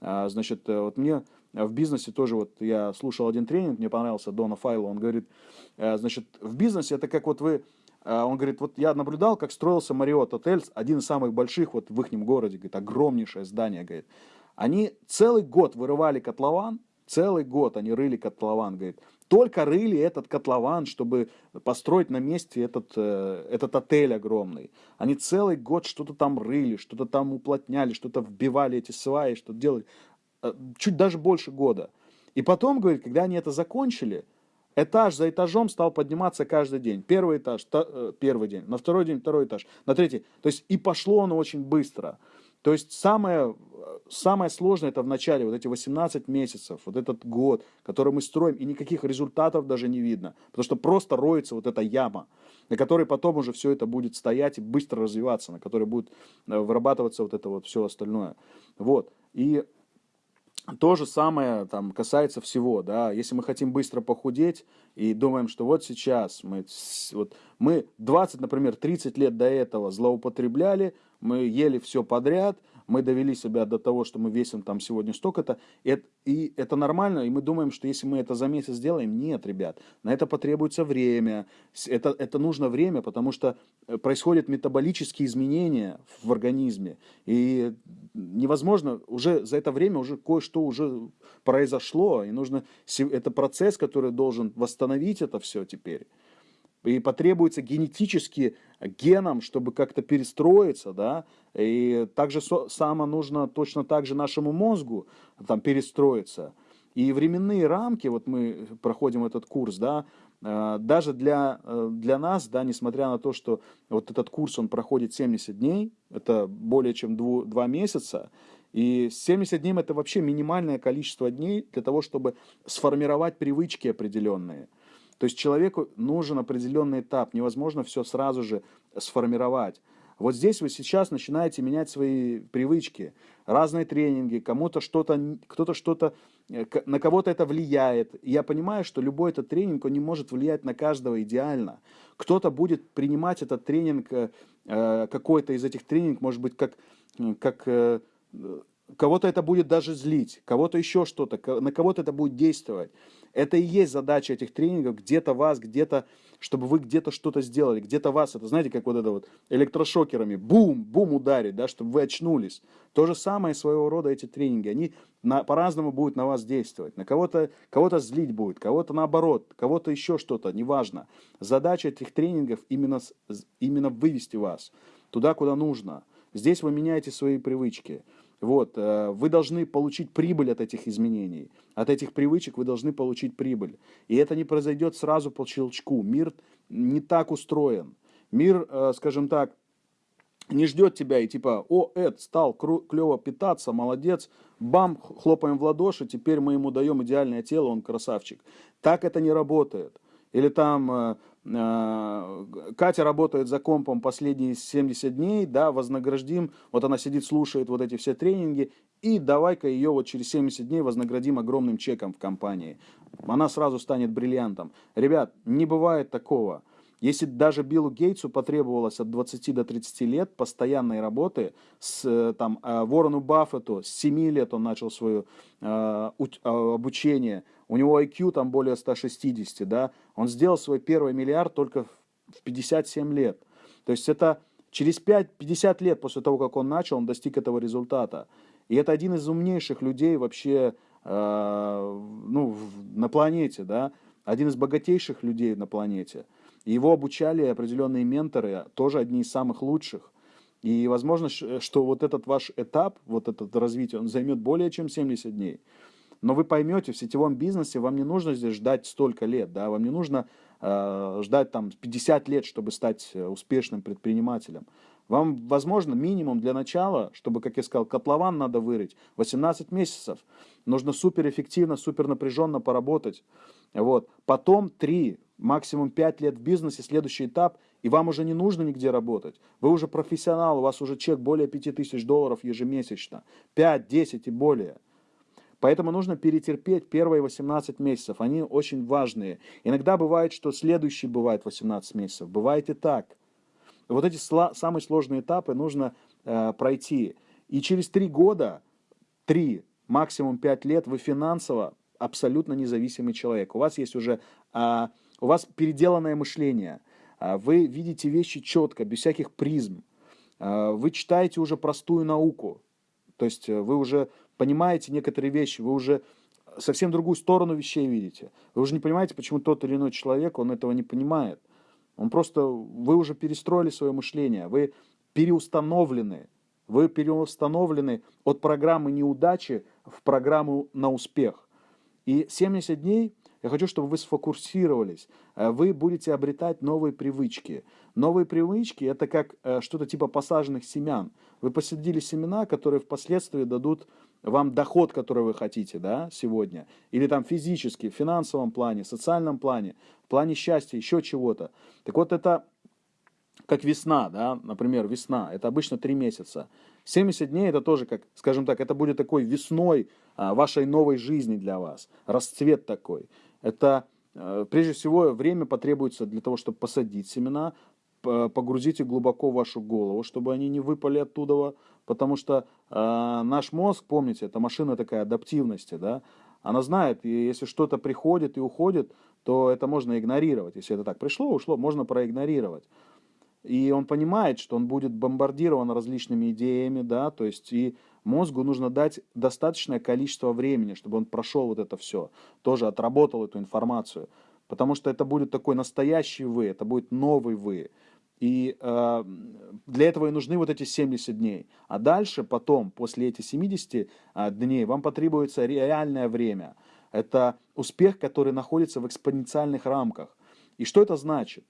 А, значит, э, вот мне в бизнесе тоже, вот я слушал один тренинг, мне понравился Дона Файло, он говорит, э, значит, в бизнесе это как вот вы, он говорит, вот я наблюдал, как строился Мариот Отель, один из самых больших вот в их городе, говорит, огромнейшее здание, говорит. Они целый год вырывали котлован, целый год они рыли котлован, говорит. Только рыли этот котлован, чтобы построить на месте этот, э, этот отель огромный. Они целый год что-то там рыли, что-то там уплотняли, что-то вбивали эти сваи, что-то делали. Э, чуть даже больше года. И потом, говорит, когда они это закончили, этаж за этажом стал подниматься каждый день. Первый этаж, та, э, первый день, на второй день второй этаж, на третий. То есть и пошло оно очень быстро. То есть самое, самое сложное это в начале, вот эти 18 месяцев, вот этот год, который мы строим, и никаких результатов даже не видно, потому что просто роется вот эта яма, на которой потом уже все это будет стоять и быстро развиваться, на которой будет э, вырабатываться вот это вот все остальное. Вот. И то же самое там касается всего, да, если мы хотим быстро похудеть и думаем, что вот сейчас мы, вот мы 20, например, 30 лет до этого злоупотребляли, мы ели все подряд, мы довели себя до того, что мы весим там сегодня столько-то, и, это нормально, и мы думаем, что если мы это за месяц сделаем, нет, ребят, на это потребуется время, это, это нужно время, потому что э, происходят метаболические изменения в организме, и невозможно, уже за это время уже кое-что уже произошло, и нужно, это процесс, который должен восстановить это все теперь и потребуется генетически генам, чтобы как-то перестроиться, да, и также само нужно точно так же нашему мозгу там перестроиться. И временные рамки, вот мы проходим этот курс, да, э, даже для, э, для нас, да, несмотря на то, что вот этот курс, он проходит 70 дней, это более чем 2, 2 месяца, и 70 дней это вообще минимальное количество дней для того, чтобы сформировать привычки определенные – то есть человеку нужен определенный этап, невозможно все сразу же сформировать. Вот здесь вы сейчас начинаете менять свои привычки, разные тренинги, кому-то что-то, кто-то что-то, э, на кого-то это влияет. Я понимаю, что любой этот тренинг, он не может влиять на каждого идеально. Кто-то будет принимать этот тренинг, э, э, какой-то из этих тренингов, может быть, как, как кого-то это будет даже злить, кого-то еще что-то, на кого-то это будет действовать. Это и есть задача этих тренингов, где-то вас, где-то, чтобы вы где-то что-то сделали, где-то вас, это знаете, как вот это вот электрошокерами, бум, бум ударить, да, чтобы вы очнулись. То же самое своего рода эти тренинги, они по-разному будут на вас действовать. На кого-то кого, -то, злить будет, кого-то наоборот, кого-то еще что-то, неважно. Задача этих тренингов именно, именно вывести вас туда, куда нужно. Здесь вы меняете свои привычки. Вот, э, вы должны получить прибыль от этих изменений. От этих привычек вы должны получить прибыль. И это не произойдет сразу по щелчку. Мир не так устроен. Мир, э, скажем так, не ждет тебя и типа, о, Эд, стал клево питаться, молодец, бам, хлопаем в ладоши, теперь мы ему даем идеальное тело, он красавчик. Так это не работает. Или там э, Катя работает за компом последние 70 дней, да, вознаградим, вот она сидит, слушает вот эти все тренинги, и давай-ка ее вот через 70 дней вознаградим огромным чеком в компании. Она сразу станет бриллиантом. Ребят, не бывает такого. Если даже Биллу Гейтсу потребовалось от 20 до 30 лет постоянной работы, с, э, там, э, Ворону Баффету с 7 лет он начал свое э, обучение, у него IQ там более 160, да, он сделал свой первый миллиард только в 57 лет. То есть это через 5-50 лет после того, как он начал, он достиг этого результата. И это один из умнейших людей вообще э, ну, на планете, да, один из богатейших людей на планете. Его обучали определенные менторы, тоже одни из самых лучших. И возможно, что вот этот ваш этап, вот этот развитие, он займет более чем 70 дней. Но вы поймете, в сетевом бизнесе вам не нужно здесь ждать столько лет, да, вам не нужно э, ждать там 50 лет, чтобы стать э, успешным предпринимателем. Вам, возможно, минимум для начала, чтобы, как я сказал, котлован надо вырыть, 18 месяцев. Нужно суперэффективно, супер напряженно поработать. Вот. Потом 3, максимум 5 лет в бизнесе, следующий этап, и вам уже не нужно нигде работать. Вы уже профессионал, у вас уже чек более 5000 долларов ежемесячно. 5, 10 и более. Поэтому нужно перетерпеть первые 18 месяцев. Они очень важные. Иногда бывает, что следующий бывает 18 месяцев. Бывает и так. Вот эти самые сложные этапы нужно э, пройти. И через 3 года, 3, максимум 5 лет вы финансово абсолютно независимый человек. У вас есть уже, а, у вас переделанное мышление. А, вы видите вещи четко, без всяких призм. А, вы читаете уже простую науку. То есть э, вы уже понимаете некоторые вещи, вы уже совсем другую сторону вещей видите. Вы уже не понимаете, почему тот или иной человек, он этого не понимает. Он просто, вы уже перестроили свое мышление, вы переустановлены. Вы переустановлены от программы неудачи в программу на успех. И 70 дней я хочу, чтобы вы сфокусировались. Э, вы будете обретать новые привычки. Новые привычки – это как э, что-то типа посаженных семян. Вы посадили семена, которые впоследствии дадут вам доход, который вы хотите да, сегодня. Или там физически, в финансовом плане, социальном плане, в плане счастья, еще чего-то. Так вот это как весна, да, например, весна, это обычно 3 месяца. 70 дней это тоже, как, скажем так, это будет такой весной а, вашей новой жизни для вас, расцвет такой. Это, а, прежде всего, время потребуется для того, чтобы посадить семена, погрузить их глубоко в вашу голову, чтобы они не выпали оттуда, потому что э, наш мозг, помните, это машина такая адаптивности, да, она знает, и если что-то приходит и уходит, то это можно игнорировать. Если это так пришло, ушло, можно проигнорировать. И он понимает, что он будет бомбардирован различными идеями, да, то есть и мозгу нужно дать достаточное количество времени, чтобы он прошел вот это все, тоже отработал эту информацию. Потому что это будет такой настоящий вы, это будет новый вы. И э, для этого и нужны вот эти 70 дней. А дальше, потом, после этих 70 э, дней, вам потребуется реальное время. Это успех, который находится в экспоненциальных рамках. И что это значит?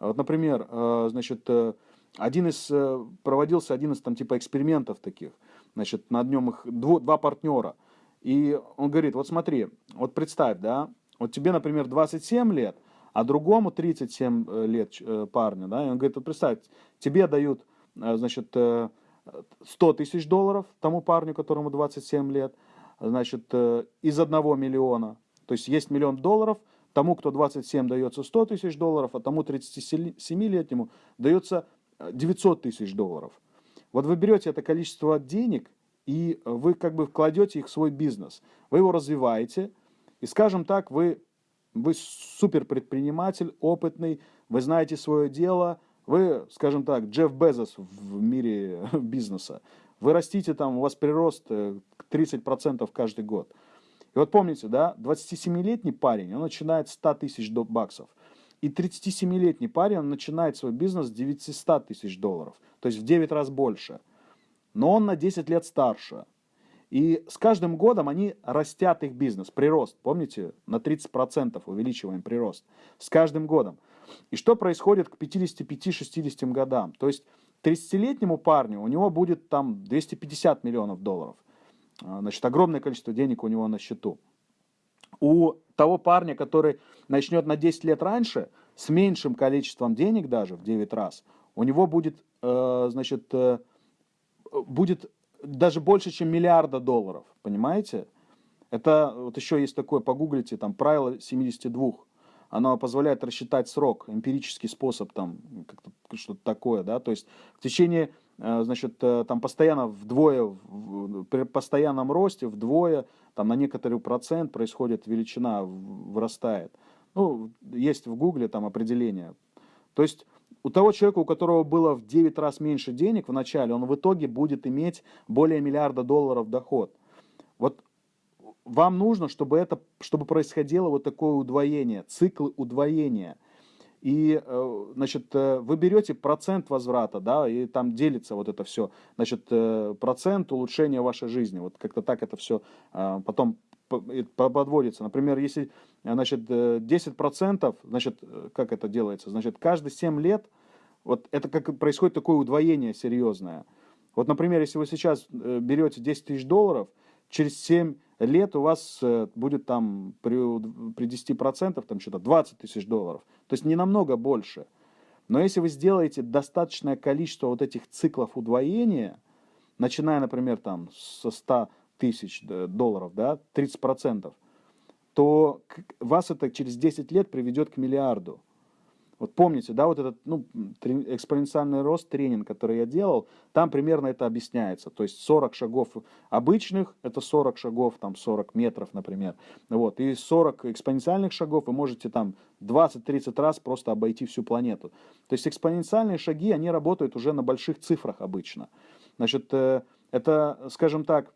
Вот, например, э, значит, э, один из, э, проводился один из там типа экспериментов таких, значит, на днем их дво, два партнера. И он говорит, вот смотри, вот представь, да, вот тебе, например, 27 лет, а другому 37 лет парню, да, и он говорит, вот представь, тебе дают, значит, 100 тысяч долларов тому парню, которому 27 лет, значит, из одного миллиона, то есть есть миллион долларов – Тому, кто 27, дается 100 тысяч долларов, а тому 37-летнему дается 900 э, тысяч долларов. Вот вы берете это количество денег, и вы как бы вкладете их в свой бизнес. Вы его развиваете, и, скажем так, вы, вы супер предприниматель, опытный, вы знаете свое дело, вы, скажем так, Джефф Безос в мире бизнеса. Вы растите там, у вас прирост 30% э, каждый год. И вот помните, да, 27-летний парень, он начинает с 100 тысяч баксов. И 37-летний парень, он начинает свой бизнес с 900 тысяч долларов. То есть в 9 раз больше. Но он на 10 лет старше. И с каждым годом они растят их бизнес, прирост. Помните, на 30% увеличиваем прирост. С каждым годом. И что происходит к 55-60 годам? То есть 30-летнему парню у него будет там 250 миллионов долларов. А, значит, огромное количество денег у него на счету. У того парня, который начнет на 10 лет раньше, с меньшим количеством денег даже, в 9 раз, у него будет, э, значит, э, будет даже больше, чем миллиарда долларов, понимаете? Это вот еще есть такое, погуглите, там, правило 72. Оно позволяет рассчитать срок, эмпирический способ, там, что-то такое, да, то есть в течение Э, значит, э, там постоянно вдвое, при постоянном росте вдвое, там на некоторый процент происходит величина, вырастает. Ну, есть в гугле там определение. То есть у того человека, у которого было в 9 раз меньше денег в начале, он в итоге будет иметь более миллиарда долларов доход. Вот вам нужно, чтобы это, чтобы происходило вот такое удвоение, циклы удвоения – и, э, значит, э, вы берете процент возврата, да, и там делится вот это все, значит, э, процент улучшения вашей жизни, вот как-то так это все потом подводится. Например, если, значит, 10%, значит, как это делается? Значит, каждые 7 лет, вот это как происходит такое удвоение серьезное. Вот, например, если вы сейчас берете 10 тысяч долларов, через 7 лет у вас э, будет там при, при 10% там что-то 20 тысяч долларов. То есть не намного больше. Но если вы сделаете достаточное количество вот этих циклов удвоения, начиная, например, там со 100 тысяч долларов, да, 30%, то вас это через 10 лет приведет к миллиарду. Вот помните, да, вот этот ну, экспоненциальный рост тренинг, который я делал, там примерно это объясняется. То есть 40 шагов обычных, это 40 шагов, там 40 метров, например. Вот, и 40 экспоненциальных шагов вы можете там 20-30 раз просто обойти всю планету. То есть экспоненциальные шаги, они работают уже на больших цифрах обычно. Значит, э, это, скажем так,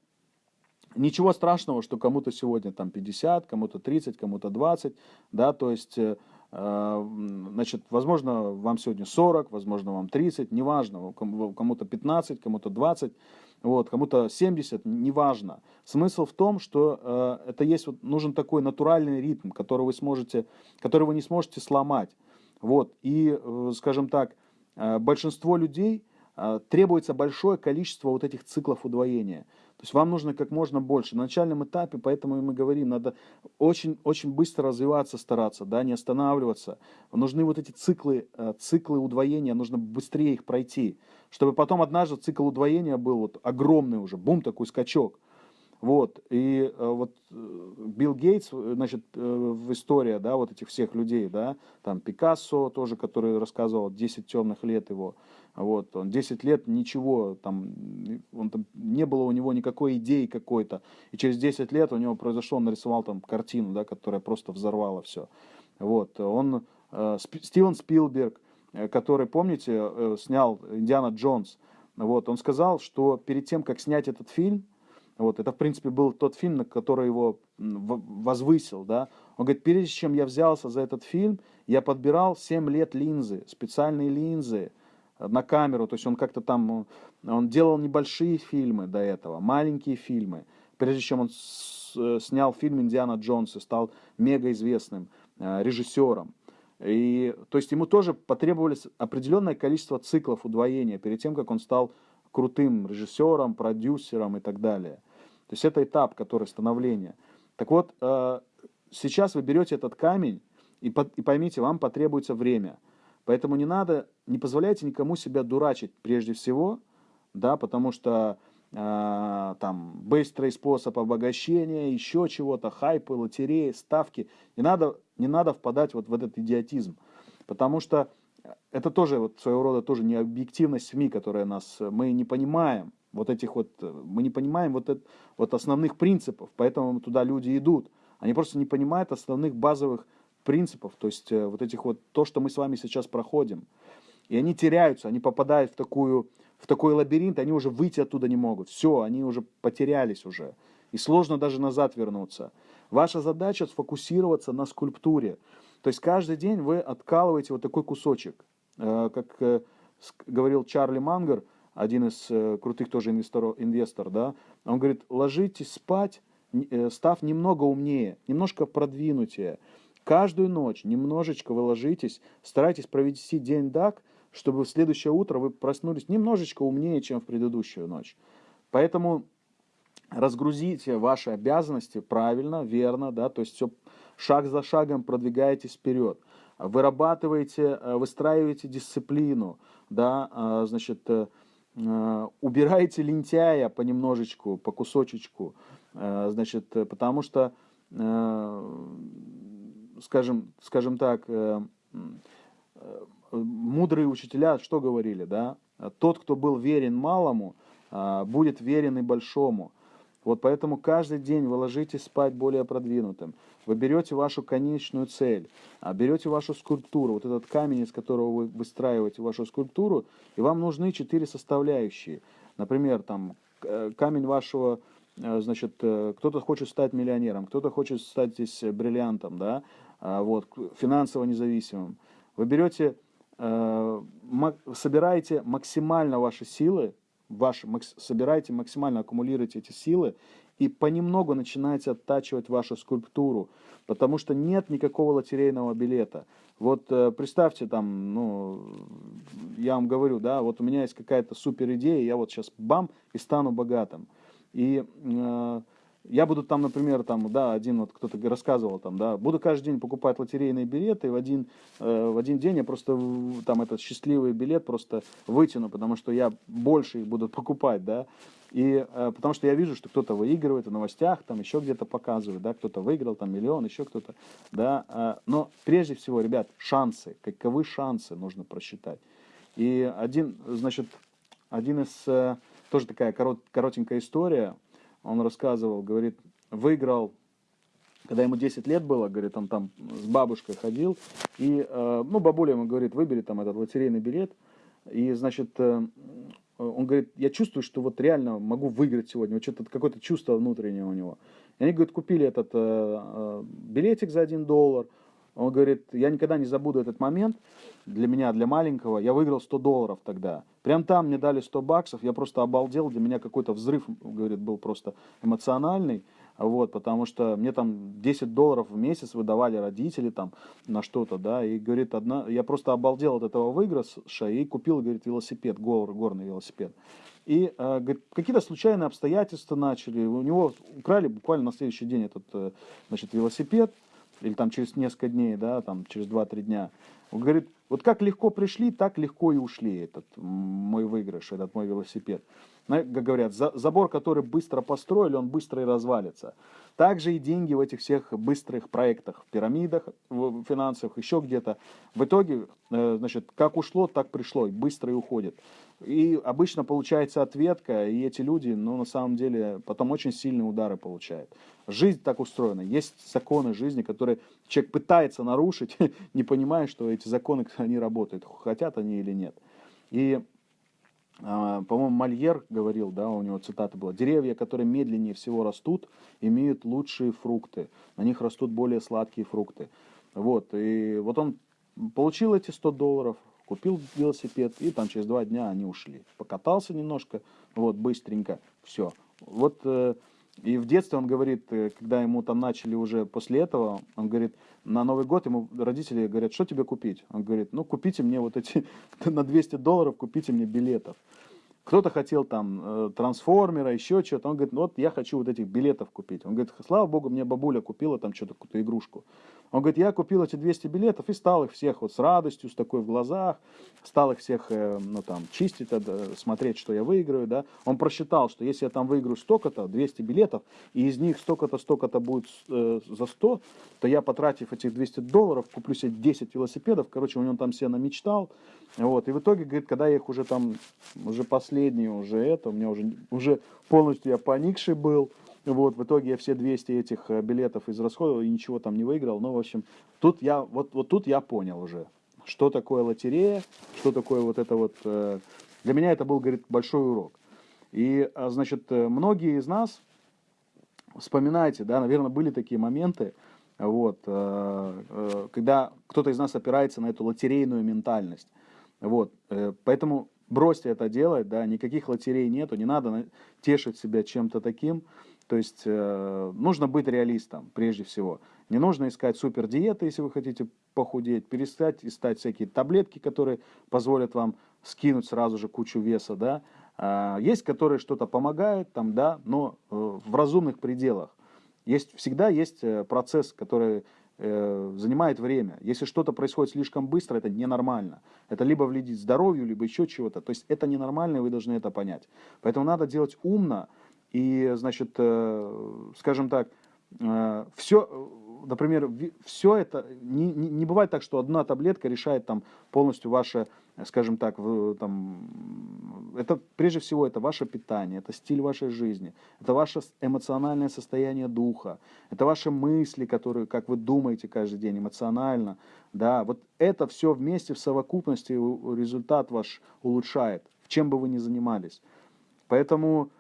ничего страшного, что кому-то сегодня там 50, кому-то 30, кому-то 20, да, то есть э, Э, значит, возможно, вам сегодня 40, возможно, вам 30, неважно, кому-то 15, кому-то 20, вот, кому-то 70, неважно. Смысл в том, что э, это есть, вот, нужен такой натуральный ритм, который вы сможете, который вы не сможете сломать. Вот, и, скажем так, большинство людей требуется большое количество вот этих циклов удвоения. То есть вам нужно как можно больше. На начальном этапе, поэтому мы говорим, надо очень, очень быстро развиваться, стараться, да, не останавливаться. Нужны вот эти циклы, э, циклы удвоения, нужно быстрее их пройти, чтобы потом однажды цикл удвоения был вот огромный уже, бум, такой скачок. Вот, и э, вот э, Билл Гейтс, значит, в истории, да, вот этих всех людей, да, там Пикассо тоже, который рассказывал 10 темных лет его, вот, он 10 лет ничего, там, он, там, не было у него никакой идеи какой-то. И через 10 лет у него произошло, он нарисовал там картину, да, которая просто взорвала все. Вот, он, э, Стивен Спилберг, э, который, помните, э, снял «Индиана Джонс», вот, он сказал, что перед тем, как снять этот фильм, вот, это, в принципе, был тот фильм, на который его возвысил, да. Он говорит, прежде чем я взялся за этот фильм, я подбирал 7 лет линзы, специальные линзы, на камеру, то есть он как-то там, он делал небольшие фильмы до этого, маленькие фильмы, прежде чем он э, снял фильм «Индиана Джонс» и стал мега известным э, режиссером. И, то есть ему тоже потребовалось определенное количество циклов удвоения перед тем, как он стал крутым режиссером, продюсером и так далее. То есть это этап, который становления. Так вот, э, сейчас вы берете этот камень и поймите, вам потребуется время – Поэтому не надо, не позволяйте никому себя дурачить прежде всего, да, потому что э, там быстрый способ обогащения, еще чего-то, хайпы, лотереи, ставки. Не надо, не надо впадать вот в этот идиотизм, потому что это тоже вот своего рода тоже не объективность СМИ, которая нас, мы не понимаем вот этих вот, мы не понимаем вот, это, вот основных принципов, поэтому туда люди идут. Они просто не понимают основных базовых принципов, то есть э, вот этих вот, то, что мы с вами сейчас проходим. И они теряются, они попадают в, такую, в такой лабиринт, они уже выйти оттуда не могут. Все, они уже потерялись уже. И сложно даже назад вернуться. Ваша задача сфокусироваться на скульптуре. То есть каждый день вы откалываете вот такой кусочек. Э, как э, говорил Чарли Мангер, один из крутых тоже инвесторов, инвестор, да, он говорит, ложитесь спать, став немного умнее, немножко продвинутее. Каждую ночь немножечко вы ложитесь, старайтесь провести день так, чтобы в следующее утро вы проснулись немножечко умнее, чем в предыдущую ночь. Поэтому разгрузите ваши обязанности правильно, верно, да, то есть все шаг за шагом продвигаетесь вперед. Вырабатываете, э, выстраиваете дисциплину, да, а, значит, э, э, убираете лентяя понемножечку, по кусочечку, значит, потому что, скажем, скажем так, мудрые учителя что говорили, да? Тот, кто был верен малому, будет верен и большому. Вот поэтому каждый день вы ложитесь спать более продвинутым. Вы берете вашу конечную цель, а берете вашу скульптуру, вот этот камень, из которого вы выстраиваете вашу скульптуру, и вам нужны четыре составляющие. Например, там э, камень вашего, э, значит, э, кто-то хочет стать миллионером, кто-то хочет стать здесь бриллиантом, да, а, вот, финансово независимым. Вы берете, собираете максимально ваши силы, ваш, собираете, максимально аккумулируете эти силы и понемногу начинаете оттачивать вашу скульптуру, потому что нет никакого лотерейного билета. Вот э, представьте там, ну, я вам говорю, да, вот у меня есть какая-то супер идея, я вот сейчас бам и стану богатым. И э, я буду там, например, там, да, один вот кто-то рассказывал там, да, буду каждый день покупать лотерейные билеты, и в один, э, в один день я просто там этот счастливый билет просто вытяну, потому что я больше их буду покупать, да, и э, потому что я вижу, что кто-то выигрывает в новостях, там еще где-то показывают, да, кто-то выиграл, там миллион, еще кто-то, да, э, но прежде всего, ребят, шансы, каковы шансы нужно просчитать. И один, значит, один из, э, тоже такая корот, коротенькая история, он рассказывал, говорит, выиграл, когда ему 10 лет было, говорит, он там с бабушкой ходил, и, э, ну, бабуля ему говорит, выбери там этот лотерейный билет, и, значит, э, он говорит, я чувствую, что вот реально могу выиграть сегодня, вот что-то какое-то чувство внутреннее у него. И они, говорит, купили этот э, билетик за 1 доллар, он говорит, я никогда не забуду этот момент, для меня, для маленького, я выиграл 100 долларов тогда. Прям там мне дали 100 баксов, я просто обалдел, для меня какой-то взрыв, говорит, был просто эмоциональный, вот, потому что мне там 10 долларов в месяц выдавали родители там на что-то, да, и, говорит, одна, я просто обалдел от этого выигрыша и купил, говорит, велосипед, гор, горный велосипед. И э, какие-то случайные обстоятельства начали, у него украли буквально на следующий день этот, э, значит, велосипед, или там через несколько дней, да, там через 2-3 дня. Он говорит, вот как легко пришли, так легко и ушли этот мой выигрыш, этот мой велосипед. Говорят, забор, который быстро построили, он быстро и развалится. Также и деньги в этих всех быстрых проектах, в пирамидах в финансовых, еще где-то. В итоге, э, значит, как ушло, так пришло, и быстро и уходит. И обычно получается ответка, и эти люди, ну, на самом деле, потом очень сильные удары получают. Жизнь так устроена. Есть законы жизни, которые человек пытается нарушить, не понимая, что эти законы, они работают, хотят они или нет. И, по-моему, Мольер говорил, да, у него цитата была, деревья, которые медленнее всего растут, имеют лучшие фрукты, на них растут более сладкие фрукты. Вот, и вот он получил эти 100 долларов, купил велосипед, и там через два дня они ушли. Покатался немножко, вот, быстренько, все. Вот, э, и в детстве он говорит, э, когда ему там начали уже после этого, он говорит, на Новый год ему родители говорят, что тебе купить? Он говорит, ну, купите мне вот эти, на 200 долларов купите мне билетов. Кто-то хотел там э, трансформера, еще что-то. Он говорит, ну вот я хочу вот этих билетов купить. Он говорит, слава богу, мне бабуля купила там что-то, какую-то игрушку. Он говорит, я купил эти 200 билетов и стал их всех вот с радостью, с такой в глазах, стал их всех, э, ну там, чистить, э, смотреть, что я выиграю, да. Он просчитал, что если я там выиграю столько-то, 200 билетов, и из них столько-то, столько-то будет э, за 100, то я, потратив этих 200 долларов, куплю себе 10 велосипедов, короче, у него там все намечтал, вот, и в итоге, говорит, когда я их уже там, уже последние, уже это, у меня уже, уже полностью я поникший был, вот, в итоге я все 200 этих э, билетов израсходовал и ничего там не выиграл. Ну, в общем, тут я, вот, вот тут я понял уже, что такое лотерея, что такое вот это вот... Э, для меня это был, говорит, большой урок. И, а, значит, э, многие из нас, вспоминайте, да, наверное, были такие моменты, вот, когда кто-то из нас опирается на эту лотерейную ментальность. Вот, поэтому бросьте это делать, да, никаких лотерей нету, не надо тешить себя чем-то таким, То есть э, нужно быть реалистом прежде всего. Не нужно искать супер диеты, если вы хотите похудеть, перестать искать всякие таблетки, которые позволят вам скинуть сразу же кучу веса, да. А, есть, которые что-то помогают, там, да, но э, в разумных пределах. Есть, всегда есть э, процесс, который э, занимает время. Если что-то происходит слишком быстро, это ненормально. Это либо вредит здоровью, либо еще чего-то. То есть это ненормально, и вы должны это понять. Поэтому надо делать умно и, значит, скажем так, все, например, все это, не, не, бывает так, что одна таблетка решает там полностью ваше, скажем так, в, там, это прежде всего это ваше питание, это стиль вашей жизни, это ваше эмоциональное состояние духа, это ваши мысли, которые, как вы думаете каждый день эмоционально, да, вот это все вместе в совокупности результат ваш улучшает, чем бы вы ни занимались. Поэтому Э,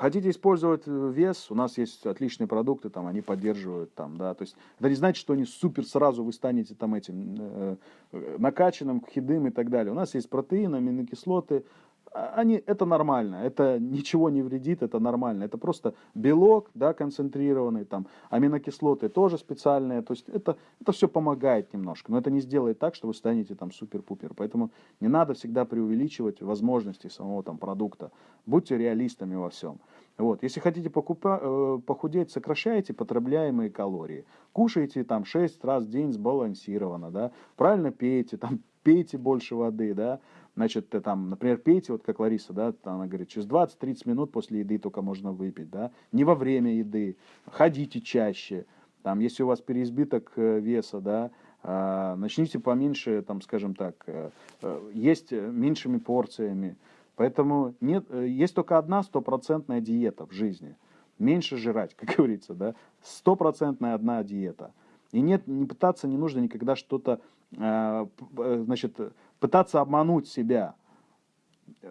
хотите использовать э, вес, у нас есть отличные продукты, там они поддерживают, там, да, то есть это не значит, что они супер сразу вы станете там этим э, э накачанным, хидым и так далее. У нас есть протеины, аминокислоты, они, это нормально, это ничего не вредит, это нормально. Это просто белок, да, концентрированный, там, аминокислоты тоже специальные, то есть это, это все помогает немножко, но это не сделает так, что вы станете там супер-пупер. Поэтому не надо всегда преувеличивать возможности самого там продукта. Будьте реалистами во всем. Вот. Если хотите покупа, э, похудеть, сокращайте потребляемые калории. Кушайте там 6 раз в день сбалансированно, да, правильно пейте, там, пейте больше воды, да, Значит, ты там, например, пейте, вот как Лариса, да, она говорит, через 20-30 минут после еды только можно выпить, да, не во время еды, ходите чаще, там, если у вас переизбыток э, веса, да, а, начните поменьше, там, скажем так, э, э, есть меньшими порциями. Поэтому нет, есть только одна стопроцентная диета в жизни. Меньше жрать, как говорится, да. Стопроцентная одна диета. И нет, не пытаться не нужно никогда что-то, значит, пытаться обмануть себя.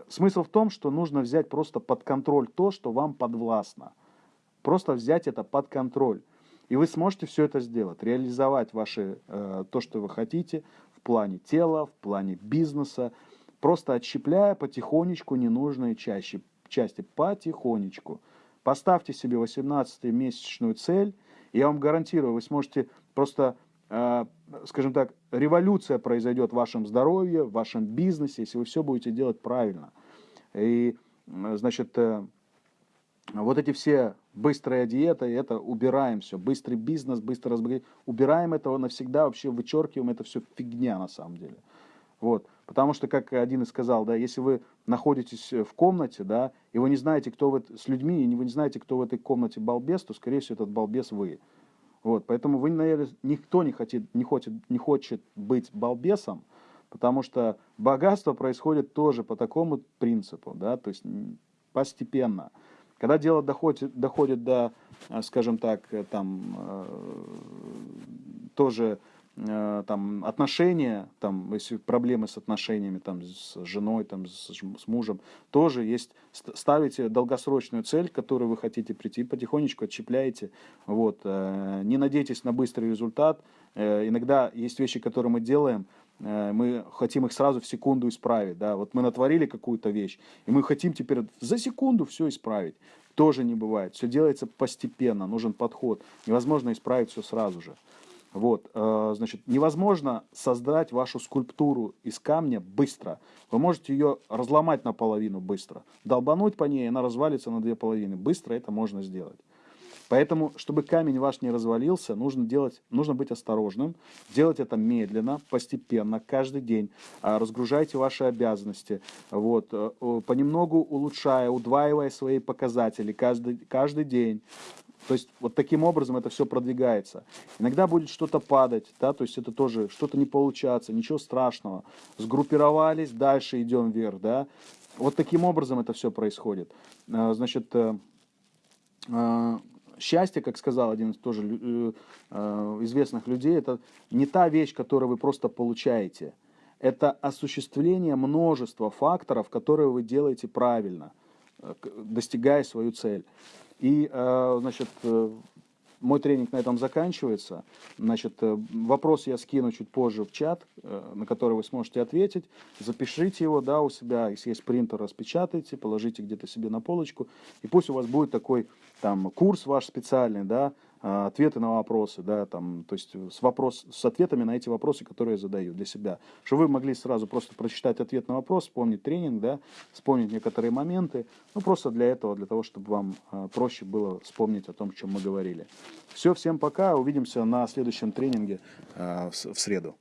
Смысл в том, что нужно взять просто под контроль то, что вам подвластно. Просто взять это под контроль. И вы сможете все это сделать, реализовать ваши, э, то, что вы хотите в плане тела, в плане бизнеса, просто отщепляя потихонечку ненужные чаще, части, потихонечку. Поставьте себе 18-месячную цель, и я вам гарантирую, вы сможете просто Э, скажем так, революция произойдет в вашем здоровье, в вашем бизнесе, если вы все будете делать правильно. И, значит, э, вот эти все быстрые диеты, это убираем все, быстрый бизнес, быстро разбогатеть, убираем этого навсегда, вообще вычеркиваем, это все фигня на самом деле. Вот. Потому что, как один из сказал, да, если вы находитесь в комнате, да, и вы не знаете, кто вы с людьми, и вы не знаете, кто в этой комнате балбес, то, скорее всего, этот балбес вы. Вот, поэтому вы, наверное, никто не хочет, не, хочет, не хочет быть балбесом, потому что богатство происходит тоже по такому принципу, да, то есть постепенно. Когда дело доходит, доходит до, скажем так, там, э, тоже Э, там, отношения, там, если проблемы с отношениями там, с женой, там, с, с мужем, тоже есть, ставите долгосрочную цель, к которой вы хотите прийти, потихонечку отщепляете, вот, э, не надейтесь на быстрый результат, э, иногда есть вещи, которые мы делаем, мы хотим их сразу в секунду исправить, да, вот мы натворили какую-то вещь, и мы хотим теперь за секунду все исправить, тоже не бывает, все делается постепенно, нужен подход, невозможно исправить все сразу же. Вот, э, значит, невозможно создать вашу скульптуру из камня быстро. Вы можете ее разломать наполовину быстро, долбануть по ней, она развалится на две половины. Быстро это можно сделать. Поэтому, чтобы камень ваш не развалился, нужно, делать, нужно быть осторожным, делать это медленно, постепенно, каждый день. А, разгружайте ваши обязанности, вот, э, понемногу улучшая, удваивая свои показатели каждый, каждый день. То есть вот таким образом это все продвигается. Иногда будет что-то падать, да, то есть это тоже что-то не получаться, ничего страшного. Сгруппировались, дальше идем вверх, да. Вот таким образом это все происходит. А, значит, э, а, счастье, как сказал один из тоже э, э, известных людей, это не та вещь, которую вы просто получаете. Это осуществление множества факторов, которые вы делаете правильно, достигая свою цель. И, э, значит, э, мой тренинг на этом заканчивается. Значит, э, вопрос я скину чуть позже в чат, на который вы сможете ответить. Запишите его, да, у себя, если есть принтер, распечатайте, положите где-то себе на полочку. И пусть у вас будет такой там курс ваш специальный, да, ответы на вопросы, да, там, то есть с, вопрос, с ответами на эти вопросы, которые я задаю для себя. Чтобы вы могли сразу просто прочитать ответ на вопрос, вспомнить тренинг, да, вспомнить некоторые моменты, ну, просто для этого, для того, чтобы вам а, проще было вспомнить о том, о чем мы говорили. Все, всем пока, увидимся на следующем тренинге а, в среду.